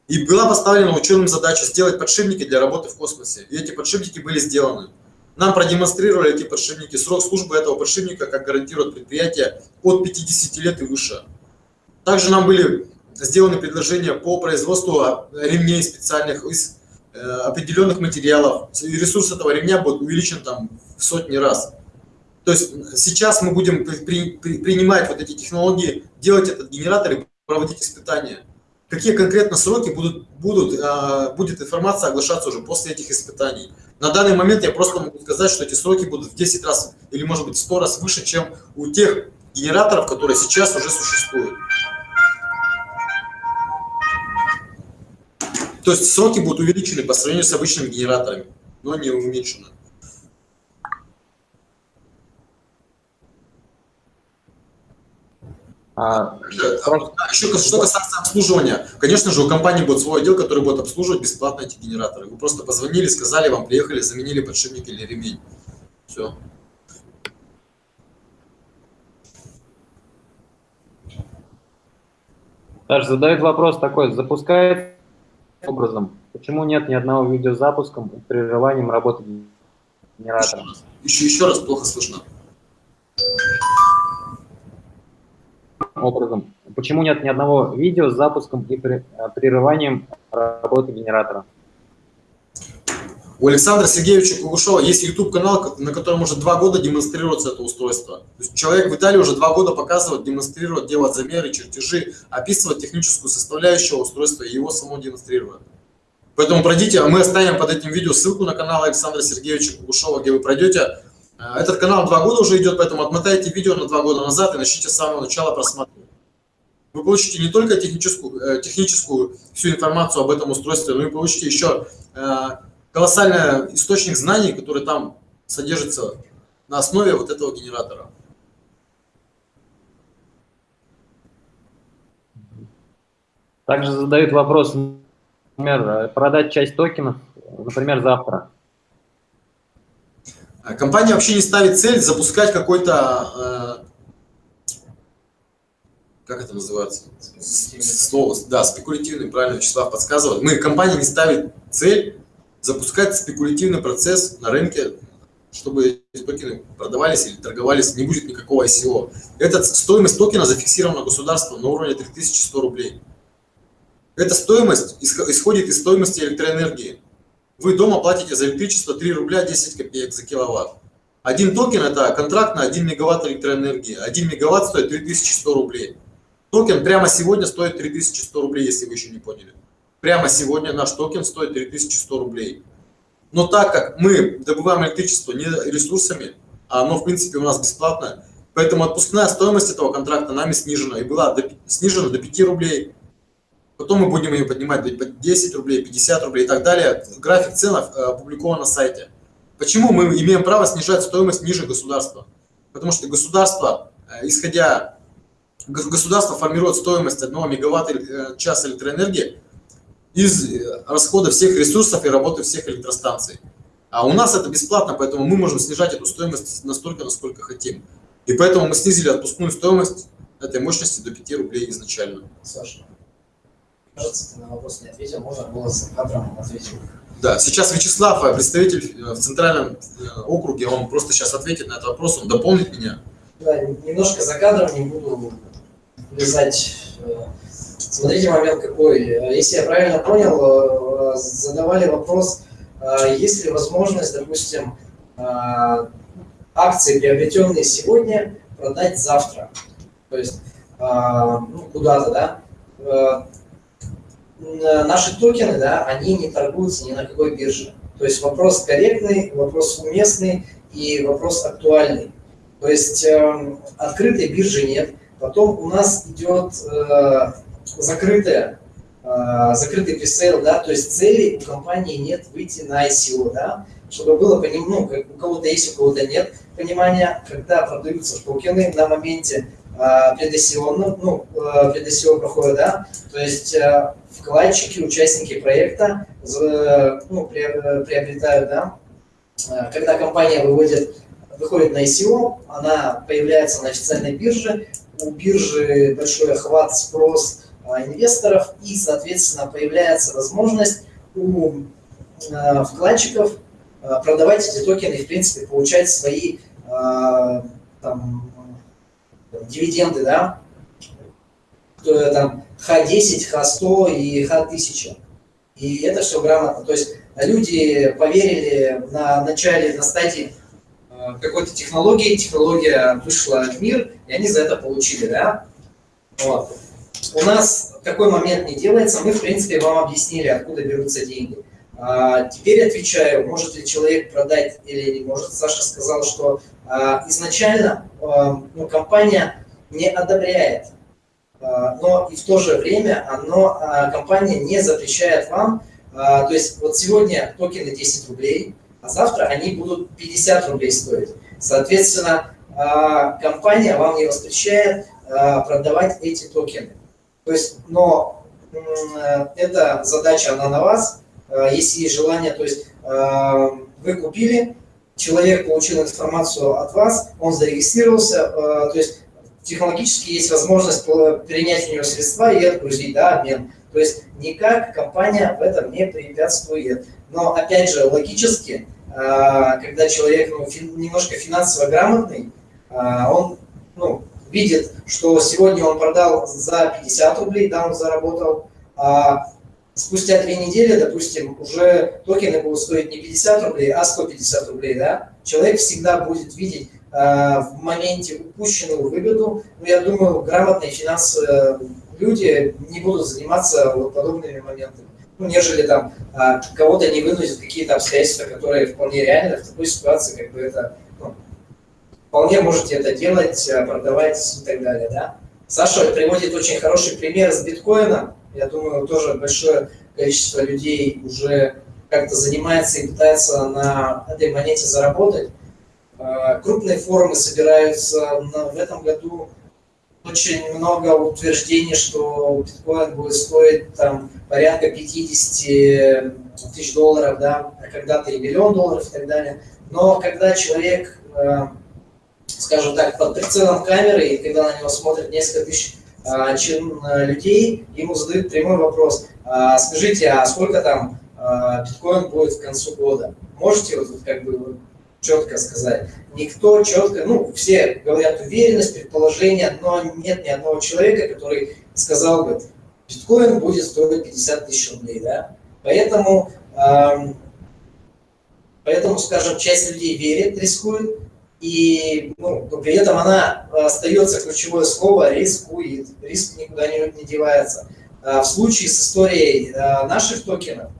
И была поставлена ученым задача сделать подшипники для работы в космосе. И эти подшипники были сделаны. Нам продемонстрировали эти подшипники. Срок службы этого подшипника, как гарантирует предприятие, от 50 лет и выше. Также нам были сделаны предложения по производству ремней специальных из э, определенных материалов. Ресурс этого ремня будет увеличен там в сотни раз. То есть сейчас мы будем при, при, принимать вот эти технологии, делать этот генератор и проводить испытания. Какие конкретно сроки будут, будут, э, будет информация оглашаться уже после этих испытаний. На данный момент я просто могу сказать, что эти сроки будут в 10 раз или может быть 100 раз выше, чем у тех генераторов, которые сейчас уже существуют. То есть сроки будут увеличены по сравнению с обычными генераторами, но не уменьшены. А, еще что касается обслуживания. Конечно же, у компании будет свой отдел, который будет обслуживать бесплатно эти генераторы. Вы просто позвонили, сказали вам, приехали, заменили подшипник или ремень. Все. Даже задают вопрос такой, запускает образом, почему нет ни одного видео с запуском и прерыванием работы генератора? Еще, еще раз плохо слышно образом. Почему нет ни одного видео с запуском и э, прерыванием работы генератора? У Александра Сергеевича Кугушева есть YouTube-канал, на котором уже два года демонстрируется это устройство. То есть человек в Италии уже два года показывает, демонстрирует, делает замеры, чертежи, описывает техническую составляющую устройства и его само демонстрирует. Поэтому пройдите, а мы оставим под этим видео ссылку на канал Александра Сергеевича Кугушева, где вы пройдете, а, этот канал два года уже идет, поэтому отмотайте видео на два года назад и начните с самого начала просматривать. Вы получите не только техническую, э, техническую всю информацию об этом устройстве, но и получите еще э, колоссальный источник знаний, который там содержится на основе вот этого генератора. Также задают вопрос, например, э, продать часть токенов, например, завтра. А компания вообще не ставит цель запускать какой-то, э, как это называется, слово, да, спекулятивный, правильно Вячеслав подсказывает. Мы, компания не ставит цель запускать спекулятивный процесс на рынке, чтобы эти токены продавались или торговались, не будет никакого ICO. Эта стоимость токена зафиксирована государством на уровне 3100 рублей. Эта стоимость исходит из стоимости электроэнергии. Вы дома платите за электричество 3 рубля 10 копеек за киловатт. Один токен – это контракт на 1 мегаватт электроэнергии. 1 мегаватт стоит 3100 рублей. Токен прямо сегодня стоит 3100 рублей, если вы еще не поняли. Прямо сегодня наш токен стоит 3100 рублей. Но так как мы добываем электричество не ресурсами, а оно, в принципе, у нас бесплатное. Поэтому отпускная стоимость этого контракта нами снижена, и была до, снижена до 5 рублей. Потом мы будем ее поднимать до 10 рублей, 50 рублей и так далее. График цен э, опубликован на сайте. Почему мы имеем право снижать стоимость ниже государства? Потому что государство, э, исходя, государство формирует стоимость 1 мегаватт-час э, электроэнергии из расхода всех ресурсов и работы всех электростанций. А у нас это бесплатно, поэтому мы можем снижать эту стоимость настолько, насколько хотим. И поэтому мы снизили отпускную стоимость этой мощности до 5 рублей изначально. Саша, кажется, ты на вопрос не ответил, можно было с кадром ответить. Да, сейчас Вячеслав, э, представитель э, в Центральном э, округе, он просто сейчас ответит на этот вопрос, он дополнит меня. Да, немножко за кадром, не буду влезать. Смотрите момент какой. Если я правильно понял, задавали вопрос, есть ли возможность, допустим, акции, приобретенные сегодня, продать завтра. То есть ну, куда-то, да наши токены, да, они не торгуются ни на какой бирже. То есть вопрос корректный, вопрос уместный и вопрос актуальный. То есть э, открытой биржи нет. Потом у нас идет э, закрытая, закрытый пресейл, да, то есть цели у компании нет выйти на ICO, да, чтобы было понимание, ну, как у кого-то есть, у кого-то нет понимания, когда продаются токены на моменте э, предосиона, ну, э, предосион проходит, да, то есть э, вкладчики, участники проекта ну, приобретают, да, когда компания выводит, выходит на ICO, она появляется на официальной бирже, у биржи большой охват, спрос инвесторов, и, соответственно, появляется возможность у э, вкладчиков продавать эти токены и, в принципе, получать свои там, дивиденды, да, там, Х10, Х100 и Х1000. И это все грамотно. То есть люди поверили на начале, на стадии какой-то технологии, технология вышла в мир, и они за это получили, да? Вот. У нас такой момент не делается, мы, в принципе, вам объяснили, откуда берутся деньги. А, теперь отвечаю, может ли человек продать или не может. Саша сказал, что а, изначально а, ну, компания не одобряет но и в то же время оно, компания не запрещает вам, то есть вот сегодня токены 10 рублей, а завтра они будут 50 рублей стоить. Соответственно, компания вам не воспрещает продавать эти токены. То есть, но эта задача, она на вас, если есть желание, то есть вы купили, человек получил информацию от вас, он зарегистрировался, то есть технологически есть возможность перенять у него средства и отгрузить, да, обмен. То есть никак компания в этом не препятствует. Но опять же, логически, когда человек ну, немножко финансово грамотный, он ну, видит, что сегодня он продал за 50 рублей, да, он заработал, а спустя две недели, допустим, уже токены будут стоить не 50 рублей, а 150 рублей, да, человек всегда будет видеть Э, в моменте упущенную выгоду, но я думаю, грамотные финансовые люди не будут заниматься вот подобными моментами. Ну, нежели там а, кого-то не вынудят какие-то обстоятельства, которые вполне реальны, в такой ситуации как бы это ну, вполне можете это делать, а, продавать и так далее. Да? Саша приводит очень хороший пример с биткоином. Я думаю, тоже большое количество людей уже как-то занимается и пытается на этой монете заработать. А, крупные форумы собираются в этом году. Очень много утверждений, что биткоин будет стоить там порядка 50 тысяч долларов, да, а когда-то и миллион долларов и так далее. Но когда человек, а, скажем так, под прицелом камеры, и когда на него смотрят несколько тысяч а, людей, ему задают прямой вопрос. Скажите, а сколько там биткоин будет к концу года? Можете вот как бы четко сказать. Никто четко, ну, все говорят уверенность, предположение, но нет ни одного человека, который сказал бы, биткоин будет стоить 50 тысяч рублей, да. Поэтому, эм, поэтому, скажем, часть людей верит, рискует, и ну, при этом она остается ключевое слово рискует, риск никуда не, не девается. А в случае с историей а, наших токенов,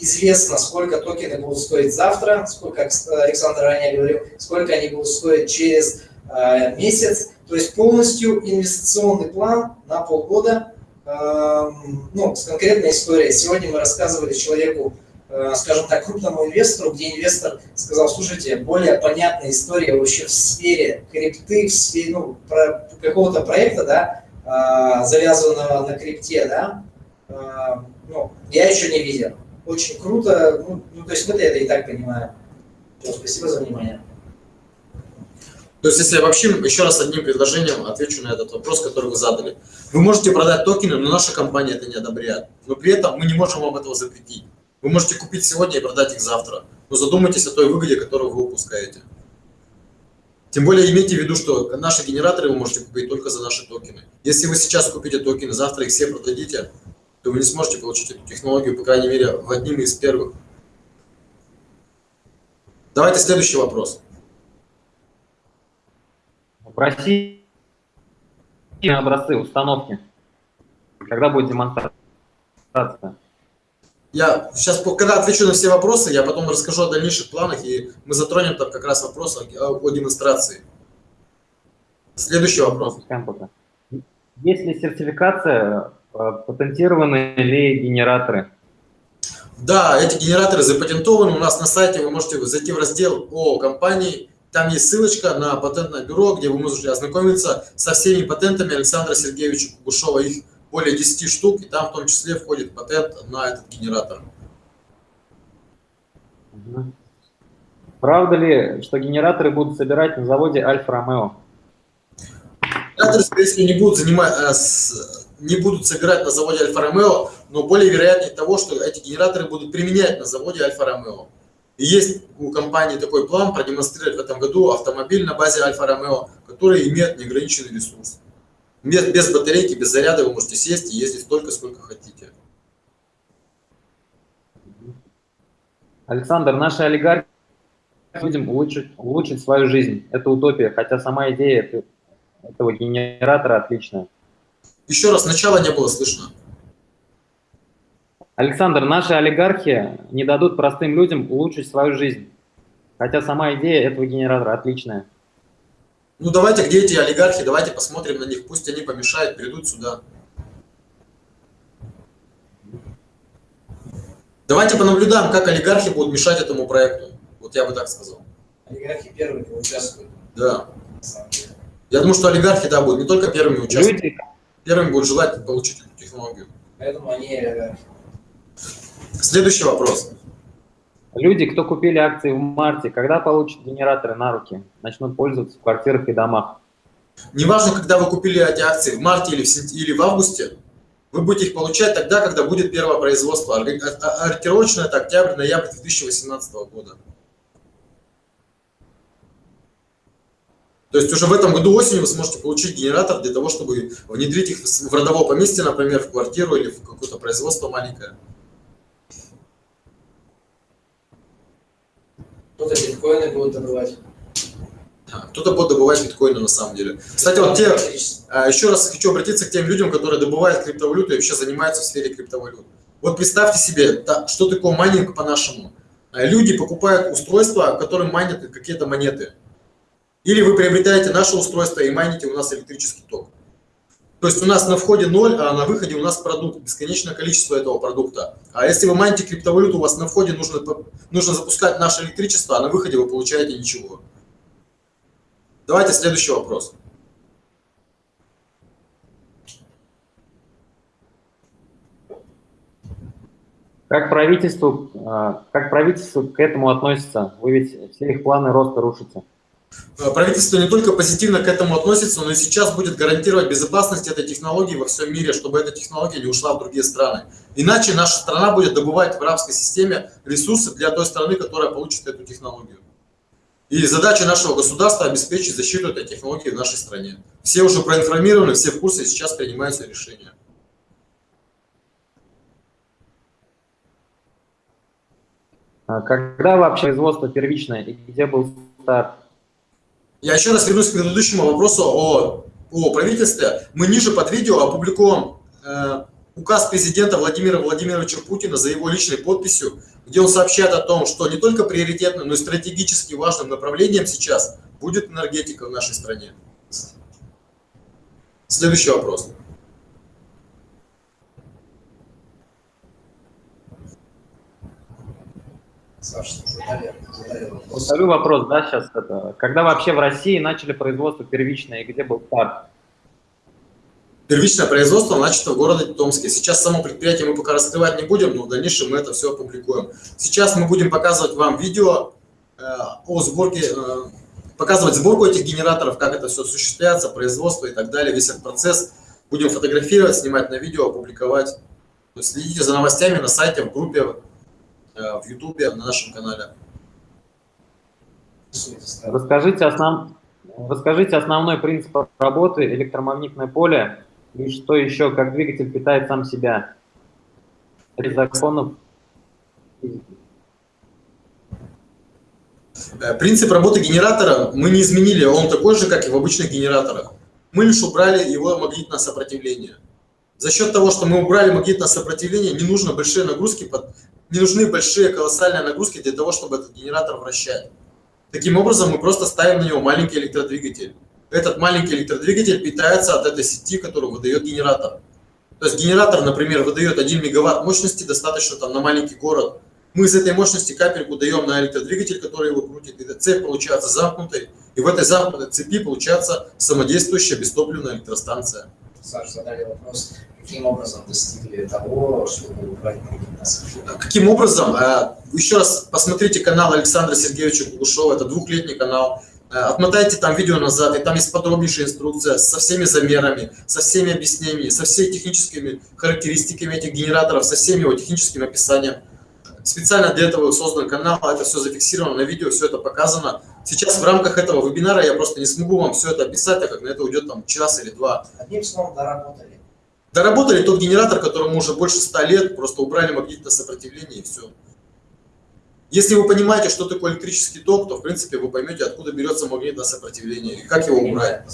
известно, сколько токены будут стоить завтра, сколько, Александр ранее говорил, сколько они будут стоить через э, месяц. То есть полностью инвестиционный план на полгода, э, ну, с конкретной историей. Сегодня мы рассказывали человеку, э, скажем так, крупному инвестору, где инвестор сказал, слушайте, более понятная история вообще в сфере крипты, в сфере ну, про, какого-то проекта, да, э, завязанного на крипте, да, э, ну, я еще не видел очень круто. Ну, ну, то есть мы это и так понимаем. Все, спасибо за внимание. То есть, если обобщим, еще раз одним предложением отвечу на этот вопрос, который вы задали. Вы можете продать токены, но наша компания это не одобряет. Но при этом мы не можем вам этого запретить. Вы можете купить сегодня и продать их завтра. Но задумайтесь о той выгоде, которую вы упускаете. Тем более имейте в виду, что наши генераторы вы можете купить только за наши токены. Если вы сейчас купите токены, завтра их все продадите, то вы не сможете получить эту технологию, по крайней мере, в одним из первых. Давайте следующий вопрос. В образцы установки. Когда будет демонстрация? Я сейчас, когда отвечу на все вопросы, я потом расскажу о дальнейших планах, и мы затронем там как раз вопрос о, о демонстрации. Следующий вопрос. Есть ли сертификация Э, патентированы ли генераторы? Да, эти генераторы запатентованы. У нас на сайте вы можете зайти в раздел о компании. Там есть ссылочка на патентное бюро, где вы можете ознакомиться со всеми патентами Александра Сергеевича Кугушова. Их более 10 штук, и там в том числе входит патент на этот генератор. Правда ли, что генераторы будут собирать на заводе Альфа-Ромео? Генераторы, скорее всего, не будут занимать, э, не будут собирать на заводе Альфа-Ромео, но более вероятнее того, что эти генераторы будут применять на заводе Альфа-Ромео. И есть у компании такой план продемонстрировать в этом году автомобиль на базе Альфа-Ромео, который имеет неограниченный ресурс. Без, без батарейки, без заряда вы можете сесть и ездить столько, сколько хотите. Александр, наши олигархи людям улучшить, улучшить свою жизнь. Это утопия, хотя сама идея этого генератора отличная. Еще раз, начала не было слышно. Александр, наши олигархи не дадут простым людям улучшить свою жизнь. Хотя сама идея этого генератора отличная. Ну давайте, где эти олигархи, давайте посмотрим на них, пусть они помешают, придут сюда. Давайте понаблюдаем, как олигархи будут мешать этому проекту. Вот я бы так сказал. Олигархи первыми участвуют. Да. Я думаю, что олигархи, да, будут не только первыми участвовать. Люди, первым будет желать получить эту технологию. Поэтому они... Э, Следующий вопрос. Люди, кто купили акции в марте, когда получат генераторы на руки, начнут пользоваться в квартирах и домах? Неважно, когда вы купили эти акции, в марте или в, или в августе, вы будете их получать тогда, когда будет первое производство. Ориентировочно это октябрь-ноябрь 2018 года. То есть уже в этом году осенью вы сможете получить генератор для того, чтобы внедрить их в родовое поместье, например, в квартиру или в какое-то производство маленькое. Кто-то биткоины будет добывать. Кто-то будет добывать биткоины на самом деле. Кстати, вот те, а, еще раз хочу обратиться к тем людям, которые добывают криптовалюту и вообще занимаются в сфере криптовалют. Вот представьте себе, что такое майнинг по-нашему. А, люди покупают устройства, которые майнят какие-то монеты. Или вы приобретаете наше устройство и майните у нас электрический ток. То есть у нас на входе 0, а на выходе у нас продукт, бесконечное количество этого продукта. А если вы майните криптовалюту, у вас на входе нужно, нужно запускать наше электричество, а на выходе вы получаете ничего. Давайте следующий вопрос. Как правительство, а, как правительство к этому относится? Вы ведь все их планы роста рушите. Э, правительство не только позитивно к этому относится, но и сейчас будет гарантировать безопасность этой технологии во всем мире, чтобы эта технология не ушла в другие страны. Иначе наша страна будет добывать в арабской системе ресурсы для той страны, которая получит эту технологию. И задача нашего государства обеспечить защиту этой технологии в нашей стране. Все уже проинформированы, все в курсе, сейчас принимаются решения. А когда вообще производство первичное и где был старт? Я еще раз вернусь к предыдущему вопросу о, о правительстве. Мы ниже под видео опубликуем э, указ президента Владимира Владимировича Путина за его личной подписью, где он сообщает о том, что не только приоритетным, но и стратегически важным направлением сейчас будет энергетика в нашей стране. Следующий вопрос. Саша, задали, вопрос. Вопрос, да, сейчас это. Когда вообще в России начали производство первичное и где был старт? Первичное производство начато в городе Томске. Сейчас само предприятие мы пока раскрывать не будем, но в дальнейшем мы это все опубликуем. Сейчас мы будем показывать вам видео э, о сборке, э, показывать сборку этих генераторов, как это все осуществляется, производство и так далее, весь этот процесс. Будем фотографировать, снимать на видео, опубликовать. Следите за новостями на сайте, в группе, в ютубе, на нашем канале. Расскажите, основ... Расскажите основной принцип работы электромагнитное поле и что еще, как двигатель питает сам себя? Из законов э, Принцип работы генератора мы не изменили, он такой же, как и в обычных генераторах. Мы лишь убрали его магнитное сопротивление. За счет того, что мы убрали магнитное сопротивление, не нужно большие нагрузки, не нужны большие колоссальные нагрузки для того, чтобы этот генератор вращать. Таким образом, мы просто ставим на него маленький электродвигатель этот маленький электродвигатель питается от этой сети, которую выдает генератор. То есть генератор, например, выдает 1 мегаватт мощности, достаточно там на маленький город. Мы из этой мощности капельку даем на электродвигатель, который его крутит, и цепь получается замкнутой, и в этой замкнутой цепи получается самодействующая бестопливная электростанция. Саша, задали вопрос, каким образом достигли того, чтобы убрать нас? Каким образом? А, еще раз посмотрите канал Александра Сергеевича Кугушева, это двухлетний канал. Э, отмотайте там видео назад, и там есть подробнейшая инструкция со всеми замерами, со всеми объяснениями, со всеми техническими характеристиками этих генераторов, со всеми его техническим описанием. Специально для этого создан канал, это все зафиксировано на видео, все это показано. Сейчас в рамках этого вебинара я просто не смогу вам все это описать, так как на это уйдет там час или два. Одним словом, доработали. Доработали тот генератор, которому уже больше ста лет, просто убрали магнитное сопротивление и все. Если вы понимаете, что такое электрический ток, то, в принципе, вы поймете, откуда берется магнитное сопротивление и как его убрать.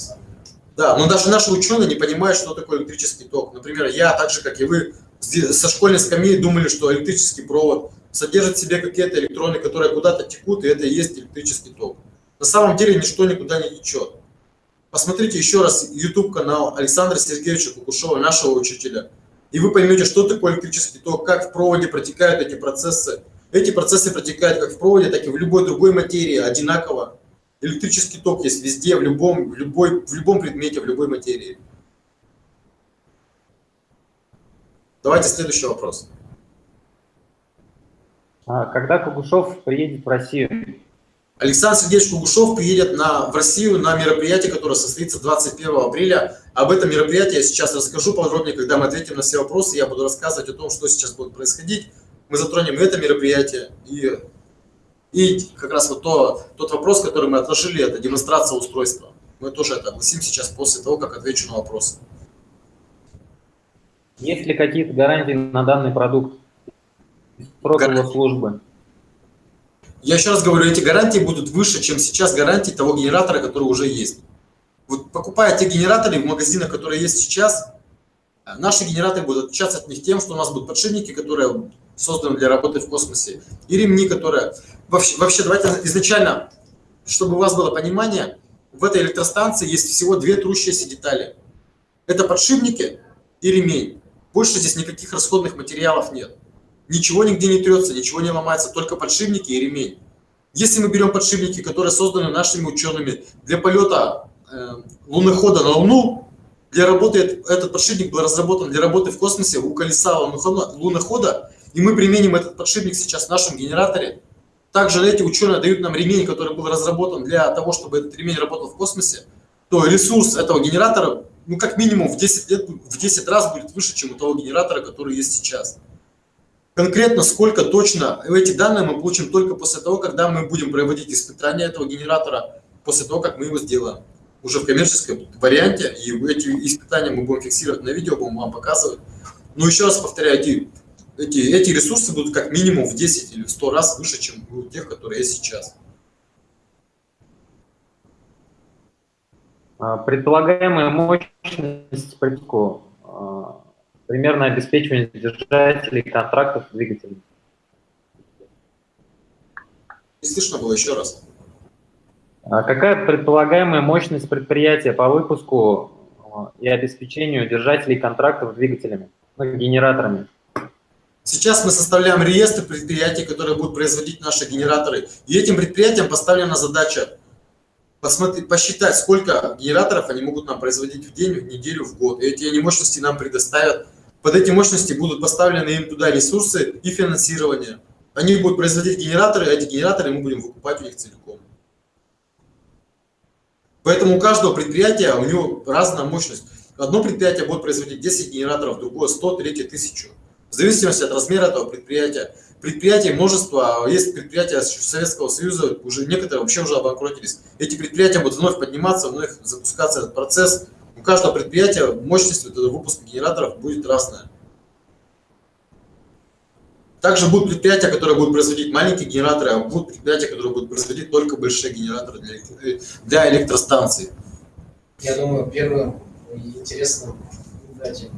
Да, но даже наши ученые не понимают, что такое электрический ток. Например, я, так же, как и вы, со школьной скамьи думали, что электрический провод содержит в себе какие-то электроны, которые куда-то текут, и это и есть электрический ток. На самом деле ничто никуда не течет. Посмотрите еще раз YouTube-канал Александра Сергеевича Кукушева, нашего учителя, и вы поймете, что такое электрический ток, как в проводе протекают эти процессы, эти процессы протекают как в проводе, так и в любой другой материи одинаково. Электрический ток есть везде, в любом, в любой, в любом предмете, в любой материи. Давайте следующий вопрос. А когда Кугушев приедет в Россию? Александр Сергеевич Кугушев приедет на, в Россию на мероприятие, которое состоится 21 апреля. Об этом мероприятии я сейчас расскажу подробнее, когда мы ответим на все вопросы. Я буду рассказывать о том, что сейчас будет происходить мы затронем это мероприятие и, и как раз вот то, тот вопрос, который мы отложили, это демонстрация устройства. Мы тоже это огласим сейчас после того, как отвечу на вопросы. Есть ли какие-то гарантии на данный продукт? Срок его службы? Я еще раз говорю, эти гарантии будут выше, чем сейчас гарантии того генератора, который уже есть. Вот покупая те генераторы в магазинах, которые есть сейчас, наши генераторы будут отличаться от них тем, что у нас будут подшипники, которые созданы для работы в космосе, и ремни, которые... Вообще, вообще, давайте изначально, чтобы у вас было понимание, в этой электростанции есть всего две трущиеся детали. Это подшипники и ремень. Больше здесь никаких расходных материалов нет. Ничего нигде не трется, ничего не ломается, только подшипники и ремень. Если мы берем подшипники, которые созданы нашими учеными для полета э, лунохода на Луну, для работы этот подшипник был разработан для работы в космосе у колеса лунохода, и мы применим этот подшипник сейчас в нашем генераторе. Также эти ученые дают нам ремень, который был разработан для того, чтобы этот ремень работал в космосе, то ресурс этого генератора, ну, как минимум в 10, лет, в 10 раз будет выше, чем у того генератора, который есть сейчас. Конкретно сколько точно, эти данные мы получим только после того, когда мы будем проводить испытания этого генератора, после того, как мы его сделаем. Уже в коммерческом варианте, и эти испытания мы будем фиксировать на видео, будем вам показывать. Но еще раз повторяю, эти, эти ресурсы будут как минимум в 10 или в 100 раз выше, чем у тех, которые есть сейчас. А, предполагаемая мощность притоку, а, примерно обеспечивание держателей контрактов двигателей. Не слышно было еще раз. А какая предполагаемая мощность предприятия по выпуску а, и обеспечению держателей контрактов двигателями, ну, генераторами? Сейчас мы составляем реестр предприятий, которые будут производить наши генераторы. И этим предприятиям поставлена задача посмотреть, посчитать, сколько генераторов они могут нам производить в день, в неделю, в год. И эти они мощности нам предоставят. Под эти мощности будут поставлены им туда ресурсы и финансирование. Они будут производить генераторы, а эти генераторы мы будем выкупать у них целиком. Поэтому у каждого предприятия у него разная мощность. Одно предприятие будет производить 10 генераторов, другое 100, третье 1000. В зависимости от размера этого предприятия. Предприятий множество, есть предприятия Советского Союза, уже некоторые вообще уже обанкротились. Эти предприятия будут вновь подниматься, вновь запускаться этот процесс. У каждого предприятия мощность вот выпуска генераторов будет разная. Также будут предприятия, которые будут производить маленькие генераторы, а будут предприятия, которые будут производить только большие генераторы для, для электростанций. Я думаю, первым интересным дать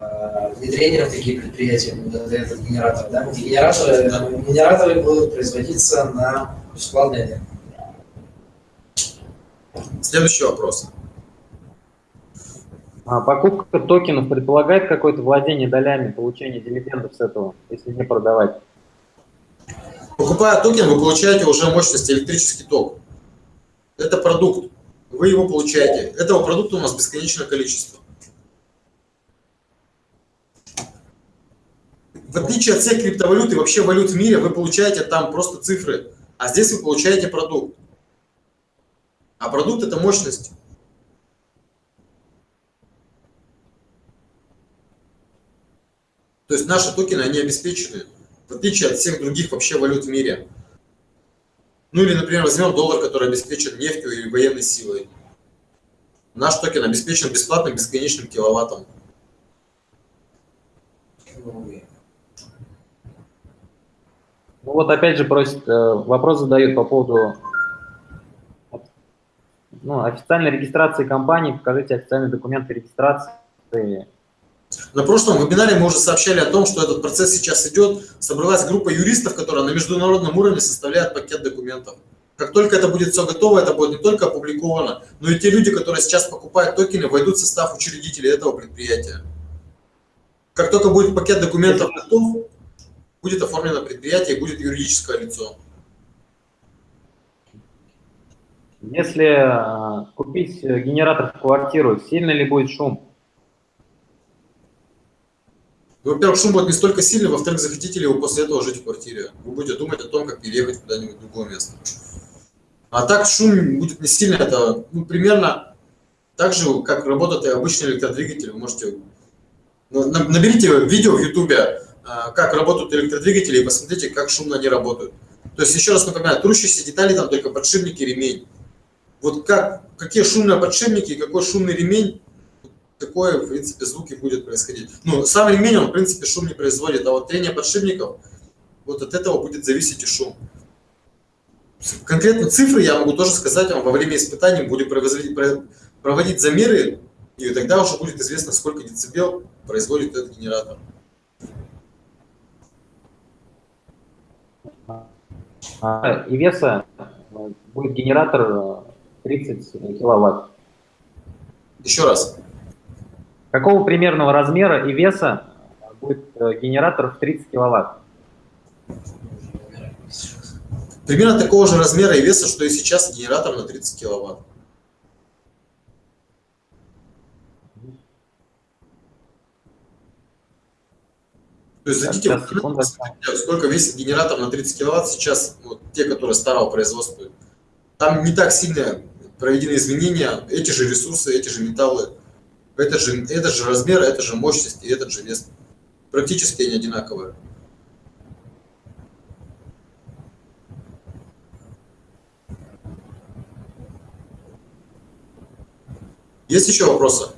э, внедрение в такие предприятия будет этот генератор. Да? Эти генераторы, генераторы будут производиться на бесплатной энергии. Следующий вопрос. А покупка токенов предполагает какое-то владение долями, получение дивидендов с этого, если не продавать? Покупая токен, вы получаете уже мощность электрический ток. Это продукт. Вы его получаете. Этого продукта у нас бесконечное количество. В отличие от всех криптовалют и вообще валют в мире, вы получаете там просто цифры, а здесь вы получаете продукт. А продукт – это мощность. То есть наши токены, они обеспечены, в отличие от всех других вообще валют в мире. Ну или, например, возьмем доллар, который обеспечен нефтью или военной силой. Наш токен обеспечен бесплатным бесконечным киловаттом. Ну вот опять же просит, э, вопрос задают по поводу ну, официальной регистрации компании, покажите официальные документы регистрации на прошлом вебинаре мы уже сообщали о том, что этот процесс сейчас идет. Собралась группа юристов, которая на международном уровне составляет пакет документов. Как только это будет все готово, это будет не только опубликовано, но и те люди, которые сейчас покупают токены, войдут в состав учредителей этого предприятия. Как только будет пакет документов готов, будет оформлено предприятие и будет юридическое лицо. Если э, купить генератор в квартиру, сильно ли будет шум? Ну, во-первых, шум будет не столько сильный, во-вторых, захотите ли вы после этого жить в квартире. Вы будете думать о том, как переехать куда-нибудь в другое место. А так шум будет не сильный, это ну, примерно так же, как работает и обычный электродвигатель. Вы можете... Ну, наберите видео в ютубе, а, как работают электродвигатели, и посмотрите, как шумно они работают. То есть, еще раз напоминаю, трущиеся детали там только подшипники, ремень. Вот как, какие шумные подшипники и какой шумный ремень, такое, в принципе, звуки будет происходить. Ну, сам ремень, он, в принципе, шум не производит, а вот трение подшипников, вот от этого будет зависеть и шум. Конкретно цифры я могу тоже сказать вам во время испытаний, будем проводить, проводить замеры, и тогда уже будет известно, сколько децибел производит этот генератор. А, и веса будет генератор 30 киловатт. Еще раз. Какого примерного размера и веса будет э, генератор в 30 киловатт? Примерно такого же размера и веса, что и сейчас генератор на 30 киловатт. То есть зайдите, сколько весит генератор на 30 киловатт сейчас, вот, те, которые старого производства. Там не так сильно проведены изменения, эти же ресурсы, эти же металлы это же, этот же размер, это же мощность и этот же вес. Практически они одинаковые. Есть еще вопросы?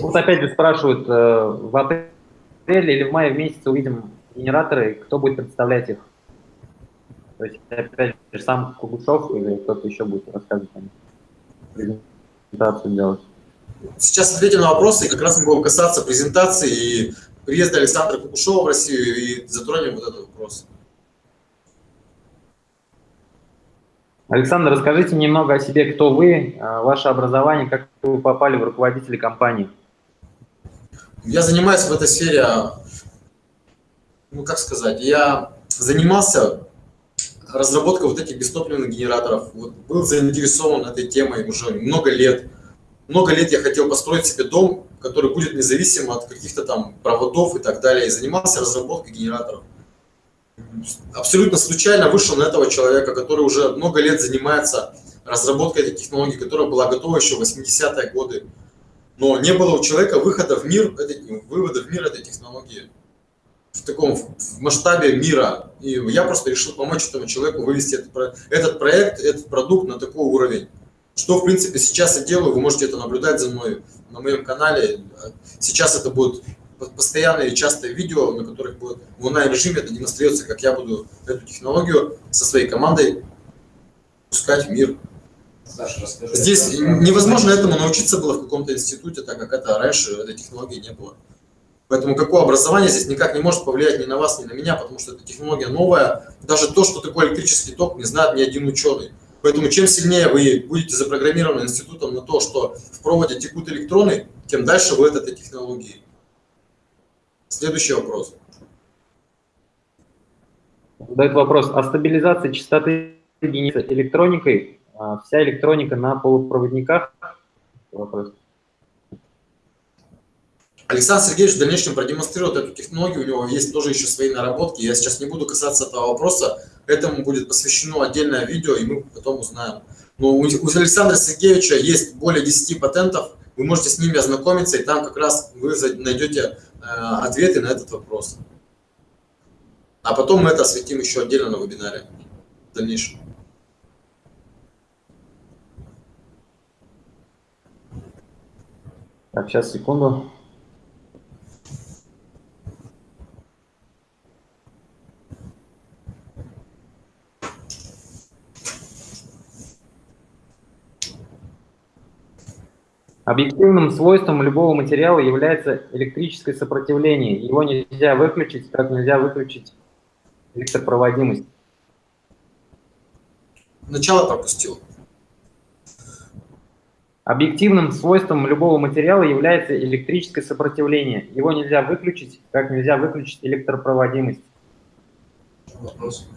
Вот опять же спрашивают, э, в апреле или в мае в месяце увидим генераторы, кто будет представлять их? То есть опять же сам Кугушев или кто-то еще будет рассказывать о них, презентацию делать? Сейчас ответим на вопросы, и как раз мы будем касаться презентации и приезда Александра Кукушева в Россию, и затронем вот этот вопрос. Александр, расскажите немного о себе, кто вы, а, ваше образование, как вы попали в руководители компании. Я занимаюсь в этой сфере, ну как сказать, я занимался разработкой вот этих бестопливных генераторов, вот, был заинтересован этой темой уже много лет. Много лет я хотел построить себе дом, который будет независим от каких-то там проводов и так далее, и занимался разработкой генераторов. Абсолютно случайно вышел на этого человека, который уже много лет занимается разработкой этой технологии, которая была готова еще в 80-е годы. Но не было у человека выхода в мир, этой, вывода в мир этой технологии в таком в масштабе мира. И я просто решил помочь этому человеку вывести этот, этот проект, этот продукт на такой уровень. Что, в принципе, сейчас я делаю, вы можете это наблюдать за мной на моем канале. Сейчас это будет постоянные и частые видео, на которых будет в онлайн-режиме это демонстрируется, как я буду эту технологию со своей командой пускать в мир. Саша, расскажи. Здесь невозможно этому научиться было в каком-то институте, так как это раньше этой технологии не было. Поэтому какое образование здесь никак не может повлиять ни на вас, ни на меня, потому что эта технология новая. Даже то, что такое электрический ток, не знает ни один ученый. Поэтому чем сильнее вы будете запрограммированы институтом на то, что в проводе текут электроны, тем дальше вы от этой технологии. Следующий вопрос. Задает вопрос о стабилизации частоты электроникой. А, вся электроника на полупроводниках. Вопрос. Александр Сергеевич в дальнейшем продемонстрирует эту технологию, у него есть тоже еще свои наработки. Я сейчас не буду касаться этого вопроса, этому будет посвящено отдельное видео, и мы потом узнаем. Но у Александра Сергеевича есть более 10 патентов, вы можете с ними ознакомиться, и там как раз вы найдете э, ответы на этот вопрос. А потом мы это осветим еще отдельно на вебинаре в дальнейшем. Так, сейчас, секунду. Объективным свойством любого материала является электрическое сопротивление. Его нельзя выключить, как нельзя выключить электропроводимость. Начало пропустил. Объективным свойством любого материала является электрическое сопротивление. Его нельзя выключить, как нельзя выключить электропроводимость. Вопрос.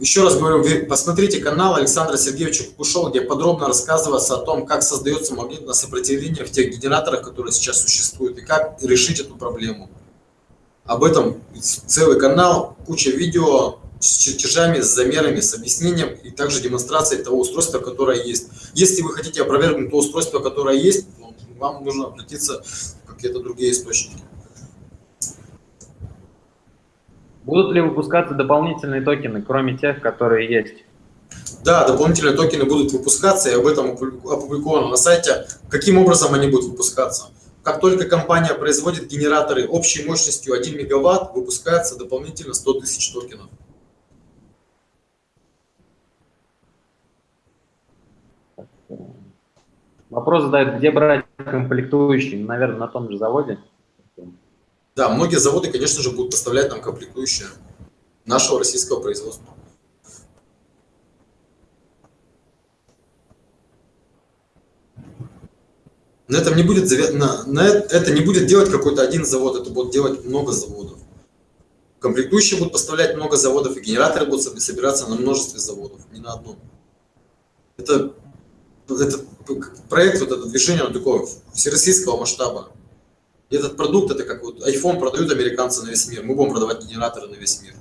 Еще раз говорю, посмотрите канал Александра Сергеевича Кукушева, где подробно рассказывается о том, как создается магнитное сопротивление в тех генераторах, которые сейчас существуют, и как решить эту проблему. Об этом целый канал, куча видео с чертежами, с замерами, с объяснением и также демонстрацией того устройства, которое есть. Если вы хотите опровергнуть то устройство, которое есть, вам нужно обратиться в какие-то другие источники. Будут ли выпускаться дополнительные токены, кроме тех, которые есть? Да, дополнительные токены будут выпускаться, и об этом опубликовано на сайте. Каким образом они будут выпускаться? Как только компания производит генераторы общей мощностью 1 мегаватт, выпускается дополнительно 100 тысяч токенов. Вопрос задает, где брать комплектующие? Наверное, на том же заводе. Да, многие заводы, конечно же, будут поставлять нам комплектующие нашего российского производства. На этом не будет, на, на это не будет делать какой-то один завод, это будут делать много заводов. Комплектующие будут поставлять много заводов, и генераторы будут собираться на множестве заводов, не на одном. Это, этот проект, вот это движение, он такое всероссийского масштаба этот продукт, это как вот iPhone продают американцы на весь мир, мы будем продавать генераторы на весь мир.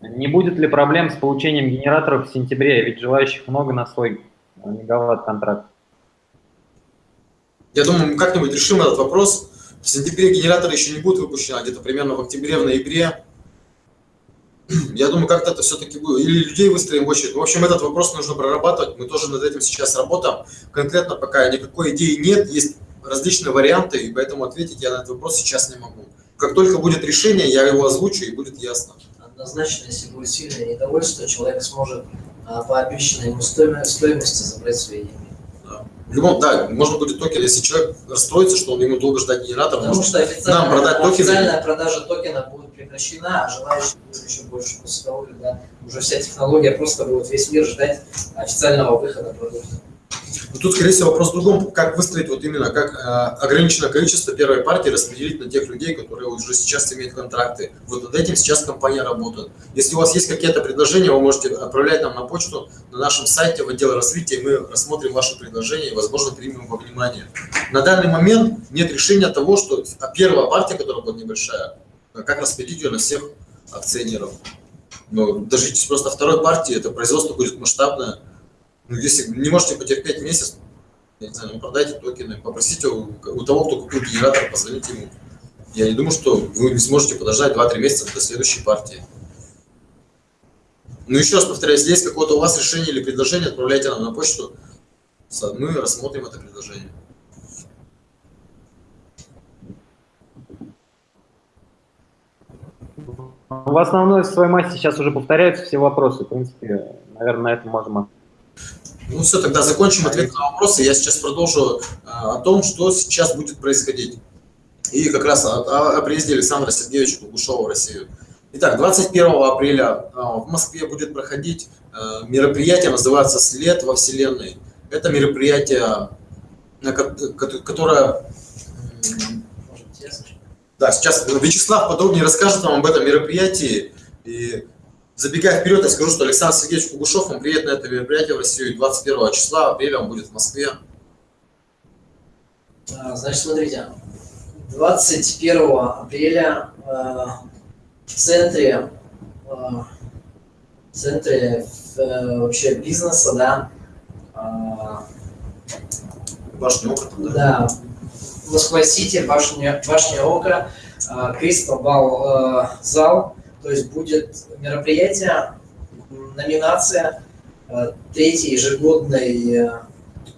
Не будет ли проблем с получением генераторов в сентябре, ведь желающих много на свой мегаватт контракт? Я думаю, мы как-нибудь решим этот вопрос. В сентябре генераторы еще не будут выпущены, а где-то примерно в октябре, в ноябре я думаю, как-то это все-таки будет. Или людей выстроим в очередь. В общем, этот вопрос нужно прорабатывать. Мы тоже над этим сейчас работаем. Конкретно пока никакой идеи нет, есть различные варианты, и поэтому ответить я на этот вопрос сейчас не могу. Как только будет решение, я его озвучу, и будет ясно. Однозначно, если будет сильное недовольство, человек сможет а, по обещанной ему стоимости забрать свои деньги. В любом, да, можно будет токен, если человек расстроится, что он ему долго ждать генератор, Потому может что нам продать токены. официальная продажа токена будет прекращена, а желающих будет еще больше после того, когда уже вся технология просто будет весь мир ждать официального выхода продукта. Но тут, скорее всего, вопрос в другом, как выстроить вот именно, как э, ограниченное количество первой партии распределить на тех людей, которые уже сейчас имеют контракты. Вот над этим сейчас компания работает. Если у вас есть какие-то предложения, вы можете отправлять нам на почту на нашем сайте в отдел развития, и мы рассмотрим ваши предложения и, возможно, примем во внимание. На данный момент нет решения того, что первая партия, которая будет небольшая, как распределить ее на всех акционеров. Но дождитесь просто второй партии, это производство будет масштабное, ну, если не можете потерпеть месяц, я не знаю, ну, продайте токены, попросите у, у того, кто купил генератор, позвоните ему. Я не думаю, что вы не сможете подождать 2-3 месяца до следующей партии. Ну, еще раз повторяю, если есть какое-то у вас решение или предложение, отправляйте нам на почту. Мы рассмотрим это предложение. В основной своей массе сейчас уже повторяются все вопросы. В принципе, наверное, на этом можем ну все, тогда закончим ответ на вопросы. Я сейчас продолжу а, о том, что сейчас будет происходить. И как раз о, о, о приезде Александра Сергеевича Кугушева в Россию. Итак, 21 апреля а, в Москве будет проходить а, мероприятие, называется «След во Вселенной». Это мероприятие, которое... Да, сейчас Вячеслав подробнее расскажет вам об этом мероприятии. И Забегая вперед, я скажу, что Александр Сергеевич Кугушев, он приедет на это мероприятие в Россию 21 числа апреля, он будет в Москве. А, значит, смотрите, 21 апреля э, в центре, э, в центре э, вообще бизнеса, да, Башня Ока, да? Да, Москва-Сити, башня, башня Ока, Кристал Бал зал, то есть будет мероприятие, номинация э, третьей ежегодной э,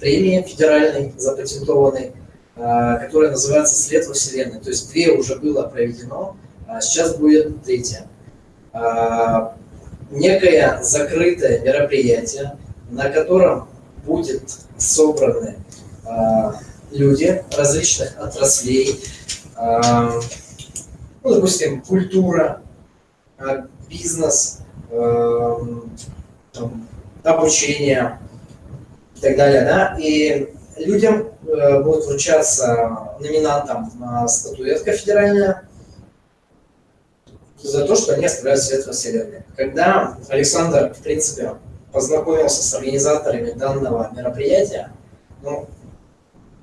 премии федеральной запатентованной, э, которая называется «След во Вселенной». То есть две уже было проведено, а сейчас будет третья. Некое закрытое мероприятие, на котором будет собраны люди различных отраслей, ну, допустим, культура, Э, бизнес, там, обучение и так далее, да, и людям э, будет вручаться номинантам статуэтка федеральная за то, что они оставляют свет во Вселенной. Когда Александр, в принципе, познакомился с организаторами данного мероприятия, ну,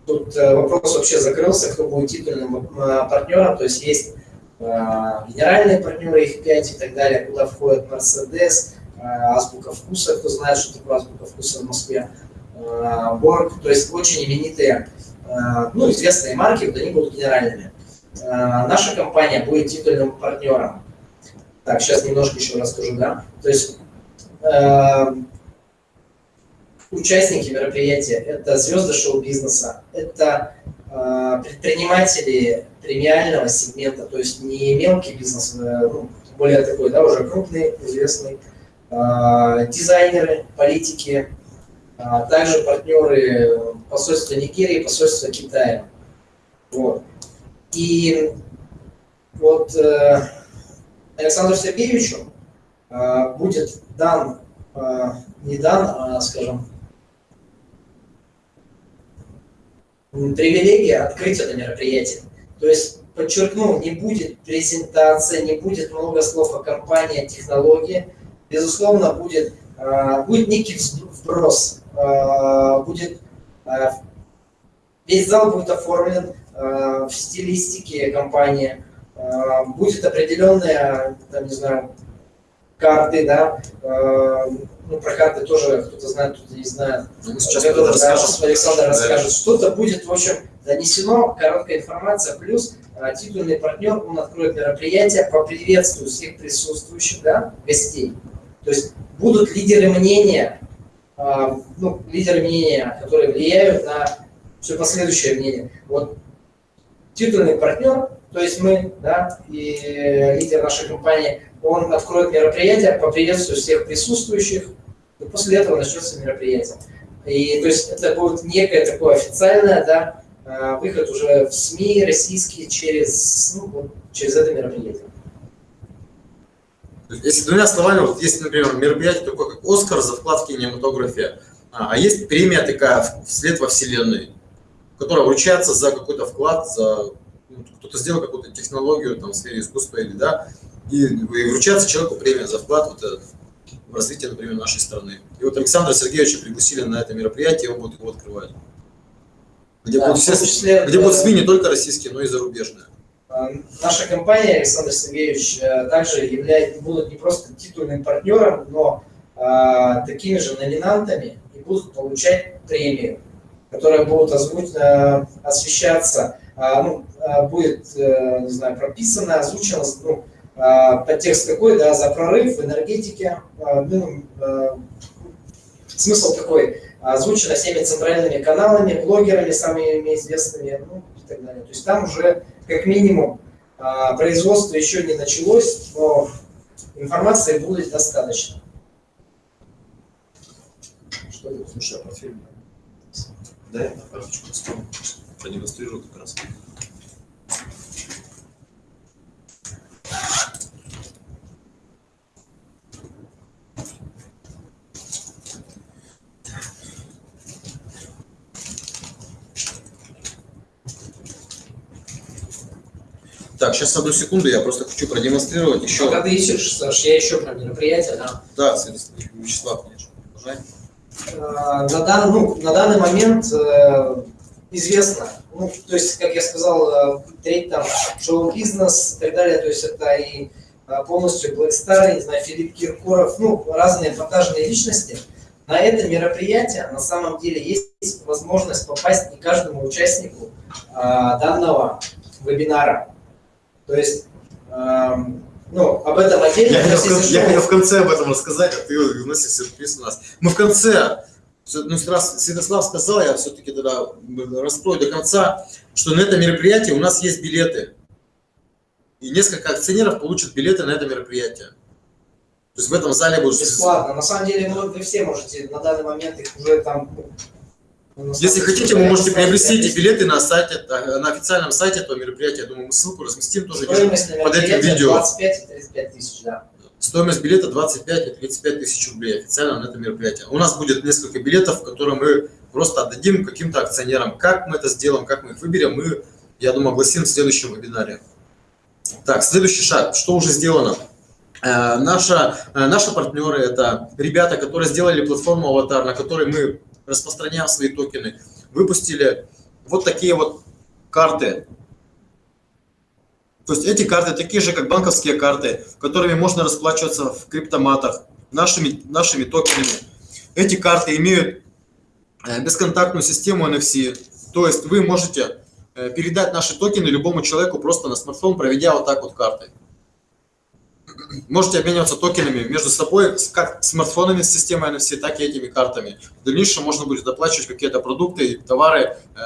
тут э, вопрос вообще закрылся, кто будет титульным партнером, то есть есть Э, генеральные партнеры, их 5 и так далее, куда входит Mercedes, э, Азбука Вкуса, кто знает, что такое Азбука Вкуса в Москве, Борг, то есть очень именитые, ну, известные марки, вот они будут генеральными. Наша компания будет титульным партнером. Так, сейчас немножко еще расскажу, да. То есть участники мероприятия – это звезды шоу-бизнеса, это предприниматели премиального сегмента, то есть не мелкий бизнес, э, ну, более такой, да, уже крупный, известный, э, дизайнеры, политики, э, также партнеры посольства Нигерии, посольства Китая. Вот. И вот э, Александру Сергеевичу э, будет дан, э, не дан, а, скажем, привилегия открыть это мероприятие. То есть, подчеркну, не будет презентации, не будет много слов о компании, о технологии. Безусловно, будет, э, будет некий вброс. Э, будет, э, весь зал будет оформлен в стилистике компании. Будет определенная, там, не знаю, карты, да, ну, про карты тоже кто-то знает, кто-то не знает. Ну, сейчас Александр, Александр расскажет. Что-то будет, в общем, донесено, короткая информация, плюс а, титульный партнер, он откроет мероприятие, поприветствует всех присутствующих, да, гостей. То есть будут лидеры мнения, а, ну, лидеры мнения, которые влияют на все последующее мнение. Вот титульный партнер, то есть мы, да, и лидер нашей компании, он откроет мероприятие, поприветствует всех присутствующих, и после этого начнется мероприятие. И то есть это будет некое такое официальное, да, э, выход уже в СМИ российские через, ну, вот, через это мероприятие. Если двумя словами, вот есть, например, мероприятие такое, как «Оскар» за вклад в кинематографию, а, а есть премия такая «Вслед во Вселенной», которая вручается за какой-то вклад, за кто-то сделал какую-то технологию там, в сфере искусства или да, и, и вручается человеку премия за вклад вот этот, в развитие, например, нашей страны. И вот Александра Сергеевича пригласили на это мероприятие, он будет его открывать. Где, да, будут, все, числе, где будут СМИ не только российские, но и зарубежные. А, наша компания, Александр Сергеевич, э, также является, будут не просто титульным партнером, но а, такими же номинантами и будут получать премию, которая будет озвуч... А, освещаться, ну, а, будет, а, не знаю, прописана, озвучена, ну, а, подтекст какой, да, за прорыв в энергетике, а, ну, а, смысл такой, озвучено всеми центральными каналами, блогерами самыми известными, ну, и так далее. То есть там уже как минимум а, производство еще не началось, но информации будет достаточно. Что это? Слушай, а по? Да, я на карточку продемонстрирую как раз. Так, сейчас одну секунду, я просто хочу продемонстрировать еще. Пока ты ищешь, Саш, я еще про мероприятие, да? Да, Вячеслав, конечно, продолжай. А, на, дан, ну, на данный момент э, известно, ну, то есть, как я сказал, э, треть там шоу-бизнес и так далее, то есть это и э, полностью Black Star, не знаю, Филипп Киркоров, ну, разные продажные личности. На это мероприятие на самом деле есть возможность попасть не каждому участнику а, данного вебинара. То есть, эм, ну, об этом отдельно. Я хотел, я хотел в конце об этом рассказать, а ты вносишь сюрприз у нас. Мы в конце, ну, раз Святослав сказал, я все-таки тогда раскрою до конца, что на это мероприятие у нас есть билеты. И несколько акционеров получат билеты на это мероприятие. То есть в этом зале будут... Бесплатно. На самом деле, вы все можете на данный момент их уже там ну, если хотите, вы можете приобрести эти билеты на сайте, на официальном сайте этого мероприятия. Я думаю, мы ссылку разместим тоже под этим видео. 25 и 35 тысяч, да. Стоимость билета 25 и 35 тысяч рублей официально на это мероприятие. У нас будет несколько билетов, которые мы просто отдадим каким-то акционерам. Как мы это сделаем, как мы их выберем, мы, я думаю, огласим в следующем вебинаре. Так, следующий шаг. Что уже сделано? Э, наша, э, наши партнеры – это ребята, которые сделали платформу «Аватар», на которой мы распространяем свои токены, выпустили вот такие вот карты. То есть эти карты такие же, как банковские карты, которыми можно расплачиваться в криптоматах, нашими, нашими токенами. Эти карты имеют э, бесконтактную систему NFC, то есть вы можете э, передать наши токены любому человеку просто на смартфон, проведя вот так вот картой можете обмениваться токенами между собой, как смартфонами с системой NFC, так и этими картами. В дальнейшем можно будет оплачивать какие-то продукты и товары э,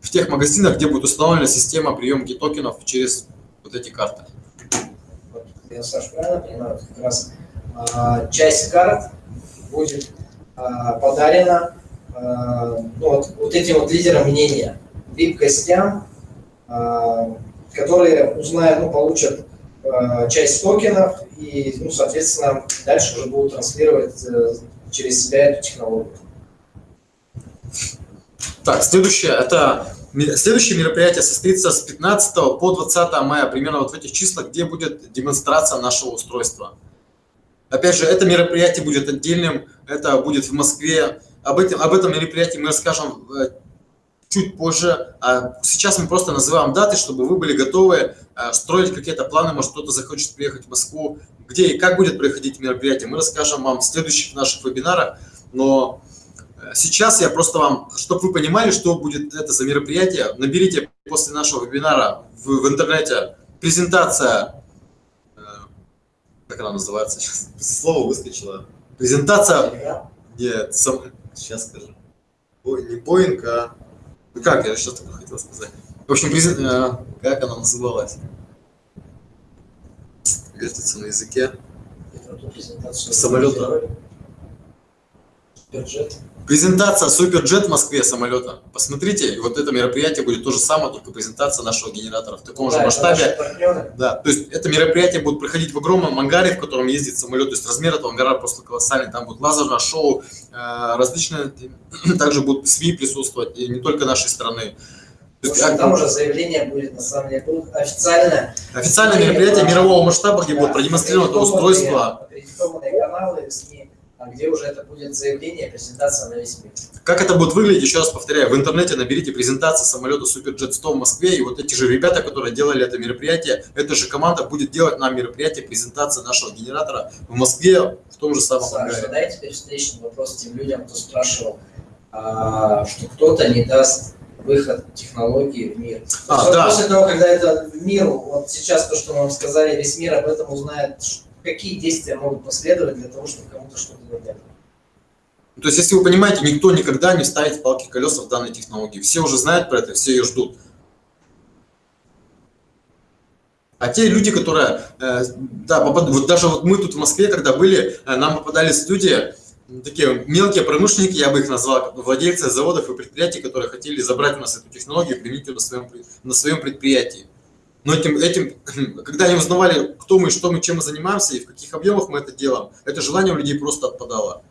в тех магазинах, где будет установлена система приемки токенов через вот эти карты. Я, Саша, правильно понимаю, как раз э, часть карт будет э, подарена э, ну, вот, вот этим вот лидерам мнения, VIP-гостям, э, которые узнают, ну, получат Э, часть токенов и, ну, соответственно, дальше уже будут транслировать э, через себя эту технологию. Так, следующее, это следующее мероприятие состоится с 15 по 20 мая, примерно вот в этих числах, где будет демонстрация нашего устройства. Опять же, это мероприятие будет отдельным, это будет в Москве. Об этом, об этом мероприятии мы расскажем э, чуть позже. А сейчас мы просто называем даты, чтобы вы были готовы а, строить какие-то планы. Может, кто-то захочет приехать в Москву. Где и как будет проходить мероприятие, мы расскажем вам в следующих наших вебинарах. Но э, сейчас я просто вам, чтобы вы понимали, что будет это за мероприятие, наберите после нашего вебинара в, в интернете презентация, э, как она называется сейчас, слово выскочило. Презентация, нет, сам, сейчас скажу. Ой, не Боинг, а ну как, я сейчас только хотел сказать. В общем, э, как она называлась? Вертится на языке. Самолета. Бюджет. Презентация Суперджет в Москве самолета. Посмотрите, вот это мероприятие будет то же самое, только презентация нашего генератора в таком Да, же масштабе. Да, то есть это мероприятие будет проходить в огромном ангаре, в котором ездит самолет. То есть размер этого ангара просто колоссальный. Там будет лазерное шоу, э, различные, также будут СМИ присутствовать, и не только нашей страны. Есть, а, там уже заявление будет, на самом деле, будет официальное. Официальное мероприятие мирового масштаба, где Да, будет продемонстрировано устройство. Аккредитованные каналы СМИ, где уже это будет заявление, презентация на весь мир. Как это будет выглядеть, еще раз повторяю, в интернете наберите презентацию самолета Суперджет 100 в Москве, и вот эти же ребята, которые делали это мероприятие, эта же команда будет делать нам мероприятие, презентация нашего генератора в Москве в том же самом Саш, ангаре. задай теперь встречный вопрос тем людям, кто спрашивал, а, что кто-то не даст выход технологии в мир. А, вот да. После того, когда это в миру, вот сейчас то, что мы вам сказали, весь мир об этом узнает, какие действия могут последовать для того, чтобы кому-то что-то дать. То есть, если вы понимаете, никто никогда не ставит палки колеса в данной технологии. Все уже знают про это, все ее ждут. А те люди, которые, э, да, вот даже вот мы тут в Москве, когда были, э, нам попадались люди, такие мелкие промышленники, я бы их назвал, владельцы заводов и предприятий, которые хотели забрать у нас эту технологию и применить ее на своем, на своем предприятии. Но этим, этим, когда они узнавали, кто мы, что мы, чем мы занимаемся и в каких объемах мы это делаем, это желание у людей просто отпадало.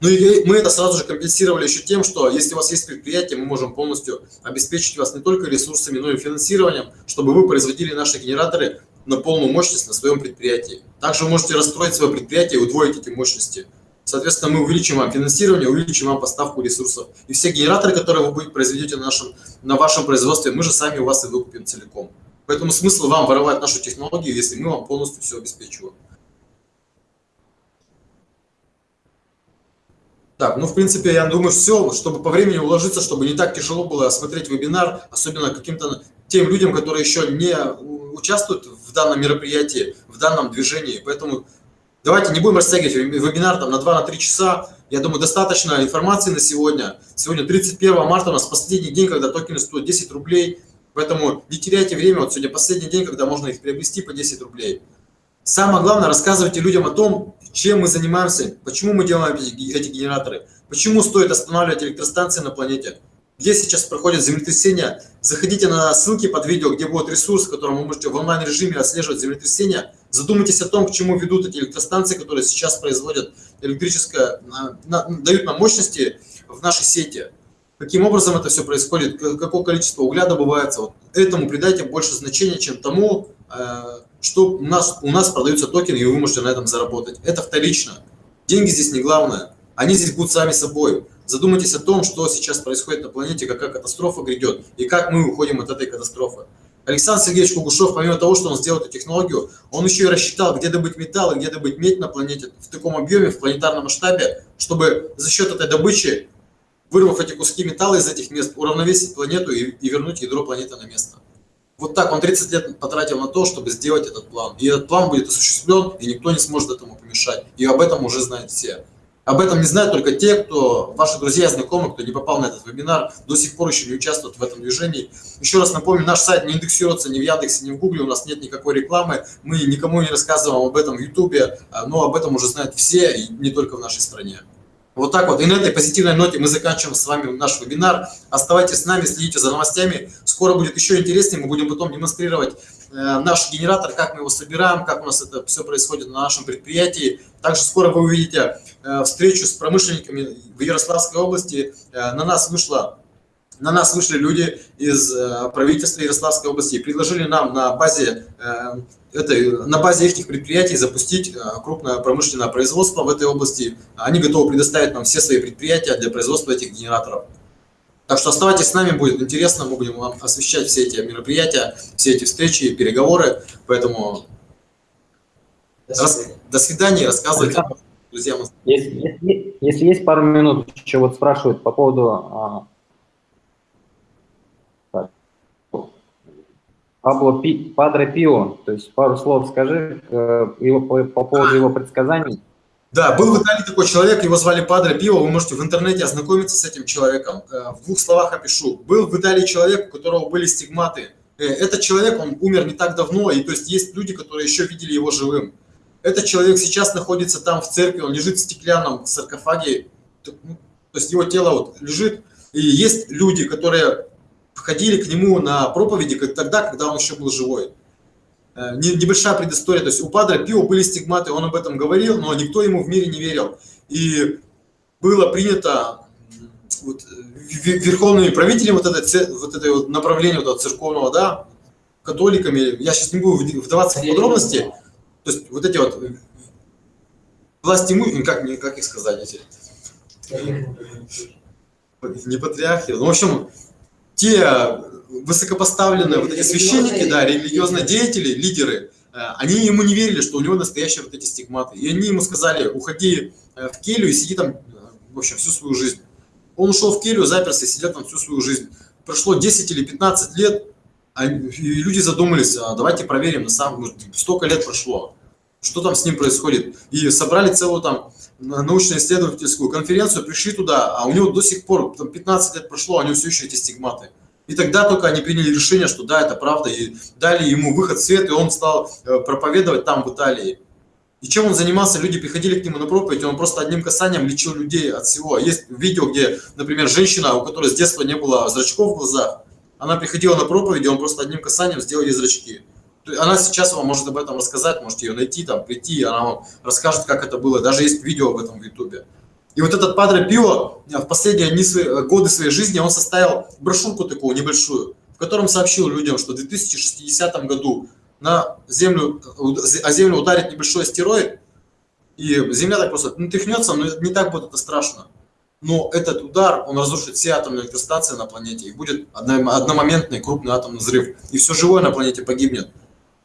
Ну и мы это сразу же компенсировали еще тем, что если у вас есть предприятие, мы можем полностью обеспечить вас не только ресурсами, но и финансированием, чтобы вы производили наши генераторы на полную мощность на своем предприятии. Также вы можете расстроить свое предприятие и удвоить эти мощности. Соответственно, мы увеличим вам финансирование, увеличим вам поставку ресурсов. И все генераторы, которые вы будете произведете на, нашем, на вашем производстве, мы же сами у вас и выкупим целиком. Поэтому смысл вам воровать нашу технологию, если мы вам полностью все обеспечиваем. Так, ну, в принципе, я думаю, все, чтобы по времени уложиться, чтобы не так тяжело было смотреть вебинар, особенно каким-то тем людям, которые еще не участвуют в данном мероприятии, в данном движении. Поэтому давайте не будем растягивать вебинар там, на 2-3 часа. Я думаю, достаточно информации на сегодня. Сегодня 31 марта у нас последний день, когда токены стоят 10 рублей. Поэтому не теряйте время. Вот сегодня последний день, когда можно их приобрести по 10 рублей. Самое главное, рассказывайте людям о том, чем мы занимаемся, почему мы делаем эти генераторы, почему стоит останавливать электростанции на планете, где сейчас проходят землетрясения. Заходите на ссылки под видео, где будет ресурс, в котором вы можете в онлайн-режиме отслеживать землетрясения. Задумайтесь о том, к чему ведут эти электростанции, которые сейчас производят электрическое, на, дают нам мощности в нашей сети. Каким образом это все происходит, какое количество угля добывается. Вот этому придайте больше значения, чем тому, что у нас, у нас продаются токены, и вы можете на этом заработать. Это вторично. Деньги здесь не главное. Они здесь будут сами собой. Задумайтесь о том, что сейчас происходит на планете, какая катастрофа грядет, и как мы уходим от этой катастрофы. Александр Сергеевич Кугушев, помимо того, что он сделал эту технологию, он еще и рассчитал, где добыть металл и где добыть медь на планете в таком объеме, в планетарном масштабе, чтобы за счет этой добычи, вырвав эти куски металла из этих мест, уравновесить планету и, и вернуть ядро планеты на место. Вот так он 30 лет потратил на то, чтобы сделать этот план. И этот план будет осуществлен, и никто не сможет этому помешать. И об этом уже знают все. Об этом не знают только те, кто, ваши друзья знакомые, кто не попал на этот вебинар, до сих пор еще не участвуют в этом движении. Еще раз напомню, наш сайт не индексируется ни в Яндексе, ни в Гугле, у нас нет никакой рекламы, мы никому не рассказываем об этом в Ютубе, но об этом уже знают все, и не только в нашей стране. Вот так вот. И на этой позитивной ноте мы заканчиваем с вами наш вебинар. Оставайтесь с нами, следите за новостями. Скоро будет еще интереснее. Мы будем потом демонстрировать наш генератор, как мы его собираем, как у нас это все происходит на нашем предприятии. Также скоро вы увидите э, встречу с промышленниками в Ярославской области. Э, на нас вышло на нас вышли люди из э, правительства Ярославской области и предложили нам на базе, э, этой, на базе их предприятий запустить э, крупное промышленное производство в этой области. Они готовы предоставить нам все свои предприятия для производства этих генераторов. Так что оставайтесь с нами, будет интересно, мы будем вам освещать все эти мероприятия, все эти встречи, переговоры. Поэтому До рас... свидания. до свидания, рассказывайте друзьям. Если, если, если есть пару минут, еще вот спрашивают по поводу а, Пабло Пи, Падре Пио, то есть пару слов скажи э, его, по, по поводу его предсказаний. Да, был в Италии такой человек, его звали Падре Пио, вы можете в интернете ознакомиться с этим человеком. Э, в двух словах опишу. Был в Италии человек, у которого были стигматы. Э, этот человек, он умер не так давно, и то есть есть люди, которые еще видели его живым. Этот человек сейчас находится там в церкви, он лежит в стеклянном саркофаге, ну, то есть его тело вот лежит, и есть люди, которые входили к нему на проповеди тогда, когда он еще был живой. Э, небольшая предыстория, то есть у Падре Пио были стигматы, он об этом говорил, но никто ему в мире не верил. И было принято вот, верховными правителями вот это, вот это вот направление вот церковного, да, католиками, я сейчас не буду вдаваться в подробности, то есть вот эти вот власти как, как их сказать эти? Не патриархи, ну, в общем, те высокопоставленные вот эти священники, да, религиозные деятели, лидеры, э, они ему не верили, что у него настоящие вот эти стигматы. И они ему сказали, уходи э, в келью и сиди там, э, в общем, всю свою жизнь. Он ушел в келью, заперся и сидел там всю свою жизнь. Прошло 10 или 15 лет, а и люди задумались, а давайте проверим, на самом столько лет прошло, что там с ним происходит. И собрали целую там научно-исследовательскую конференцию, пришли туда, а у него до сих пор, там 15 лет прошло, а у него все еще эти стигматы. И тогда только они приняли решение, что да, это правда, и дали ему выход в свет, и он стал э, проповедовать там, в Италии. И чем он занимался? Люди приходили к нему на проповедь, он просто одним касанием лечил людей от всего. Есть видео, где, например, женщина, у которой с детства не было зрачков в глазах, она приходила на проповедь, он просто одним касанием сделал ей зрачки. Она сейчас вам может об этом рассказать, можете ее найти, там, прийти, она вам расскажет, как это было. Даже есть видео об этом в Ютубе. И вот этот Падре Пио в последние дни свои, годы своей жизни он составил брошюрку такую небольшую, в котором сообщил людям, что в 2060 году на землю, о землю ударит небольшой астероид, и Земля так просто ну, но не так будет это страшно но этот удар, он разрушит все атомные электростанции на планете, и будет одномоментный крупный атомный взрыв, и все живое на планете погибнет.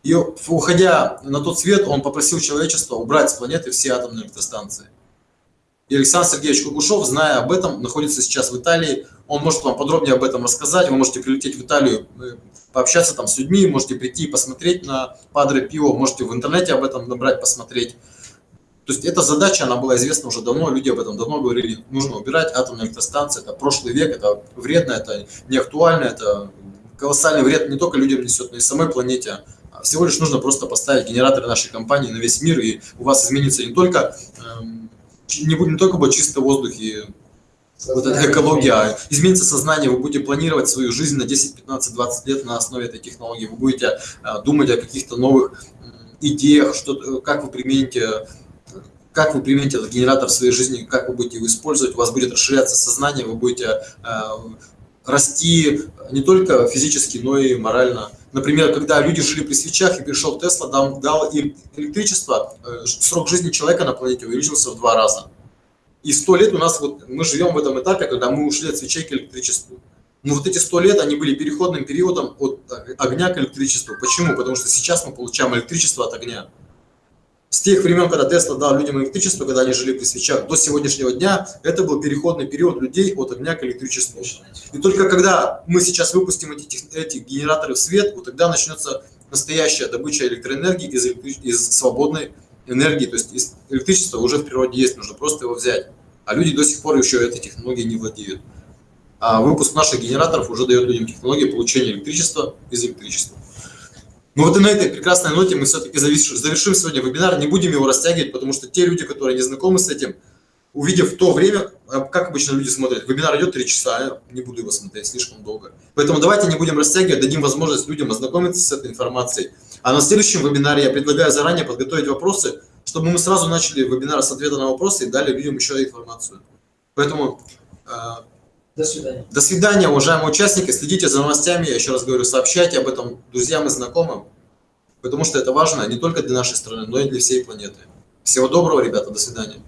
И уходя на тот свет, он попросил человечество убрать с планеты все атомные электростанции. И Александр Сергеевич Кугушев, зная об этом, находится сейчас в Италии. Он может вам подробнее об этом рассказать. Вы можете прилететь в Италию, э, пообщаться там с людьми, можете прийти и посмотреть на Падре Пио, можете в интернете об этом набрать, посмотреть. То есть эта задача, она была известна уже давно, люди об этом давно говорили, нужно убирать атомные электростанции, это прошлый век, это вредно, это не актуально, это колоссальный вред не только людям несет, но и самой планете. А всего лишь нужно просто поставить генераторы нашей компании на весь мир, и у вас изменится не только, эм, не, будет, не только будет чистый воздух и вот эта экология, а изменится сознание, вы будете планировать свою жизнь на 10, 15, 20 лет на основе этой технологии, вы будете э, думать о каких-то новых идеях, что, как вы примените как вы примените этот генератор в своей жизни, как вы будете его использовать, у вас будет расширяться сознание, вы будете э, расти не только физически, но и морально. Например, когда люди жили при свечах и пришел Тесла, дал, дал им электричество, э, срок жизни человека на планете увеличился в два раза. И сто лет у нас, вот мы живем в этом этапе, когда мы ушли от свечей к электричеству. Но вот эти сто лет, они были переходным периодом от огня к электричеству. Почему? Потому что сейчас мы получаем электричество от огня с тех времен, когда Тесла дал людям электричество, когда они жили при свечах, до сегодняшнего дня, это был переходный период людей от огня к электричеству. И только когда мы сейчас выпустим эти, эти генераторы в свет, вот тогда начнется настоящая добыча электроэнергии из, из свободной энергии, то есть из электричества уже в природе есть, нужно просто его взять. А люди до сих пор еще этой технологией не владеют. А выпуск наших генераторов уже дает людям технологию получения электричества из электричества. Ну вот и на этой прекрасной ноте мы все-таки завершим сегодня вебинар, не будем его растягивать, потому что те люди, которые не знакомы с этим, увидев то время, а как обычно люди смотрят, вебинар идет 3 часа, я не буду его смотреть слишком долго. Поэтому давайте не будем растягивать, дадим возможность людям ознакомиться с этой информацией. А на следующем вебинаре я предлагаю заранее подготовить вопросы, чтобы мы сразу начали вебинар с ответа на вопросы и дали людям еще информацию. Поэтому а, до свидания. До свидания, уважаемые участники. Следите за новостями. Я еще раз говорю, сообщайте об этом друзьям и знакомым, потому что это важно не только для нашей страны, но и для всей планеты. Всего доброго, ребята. До свидания.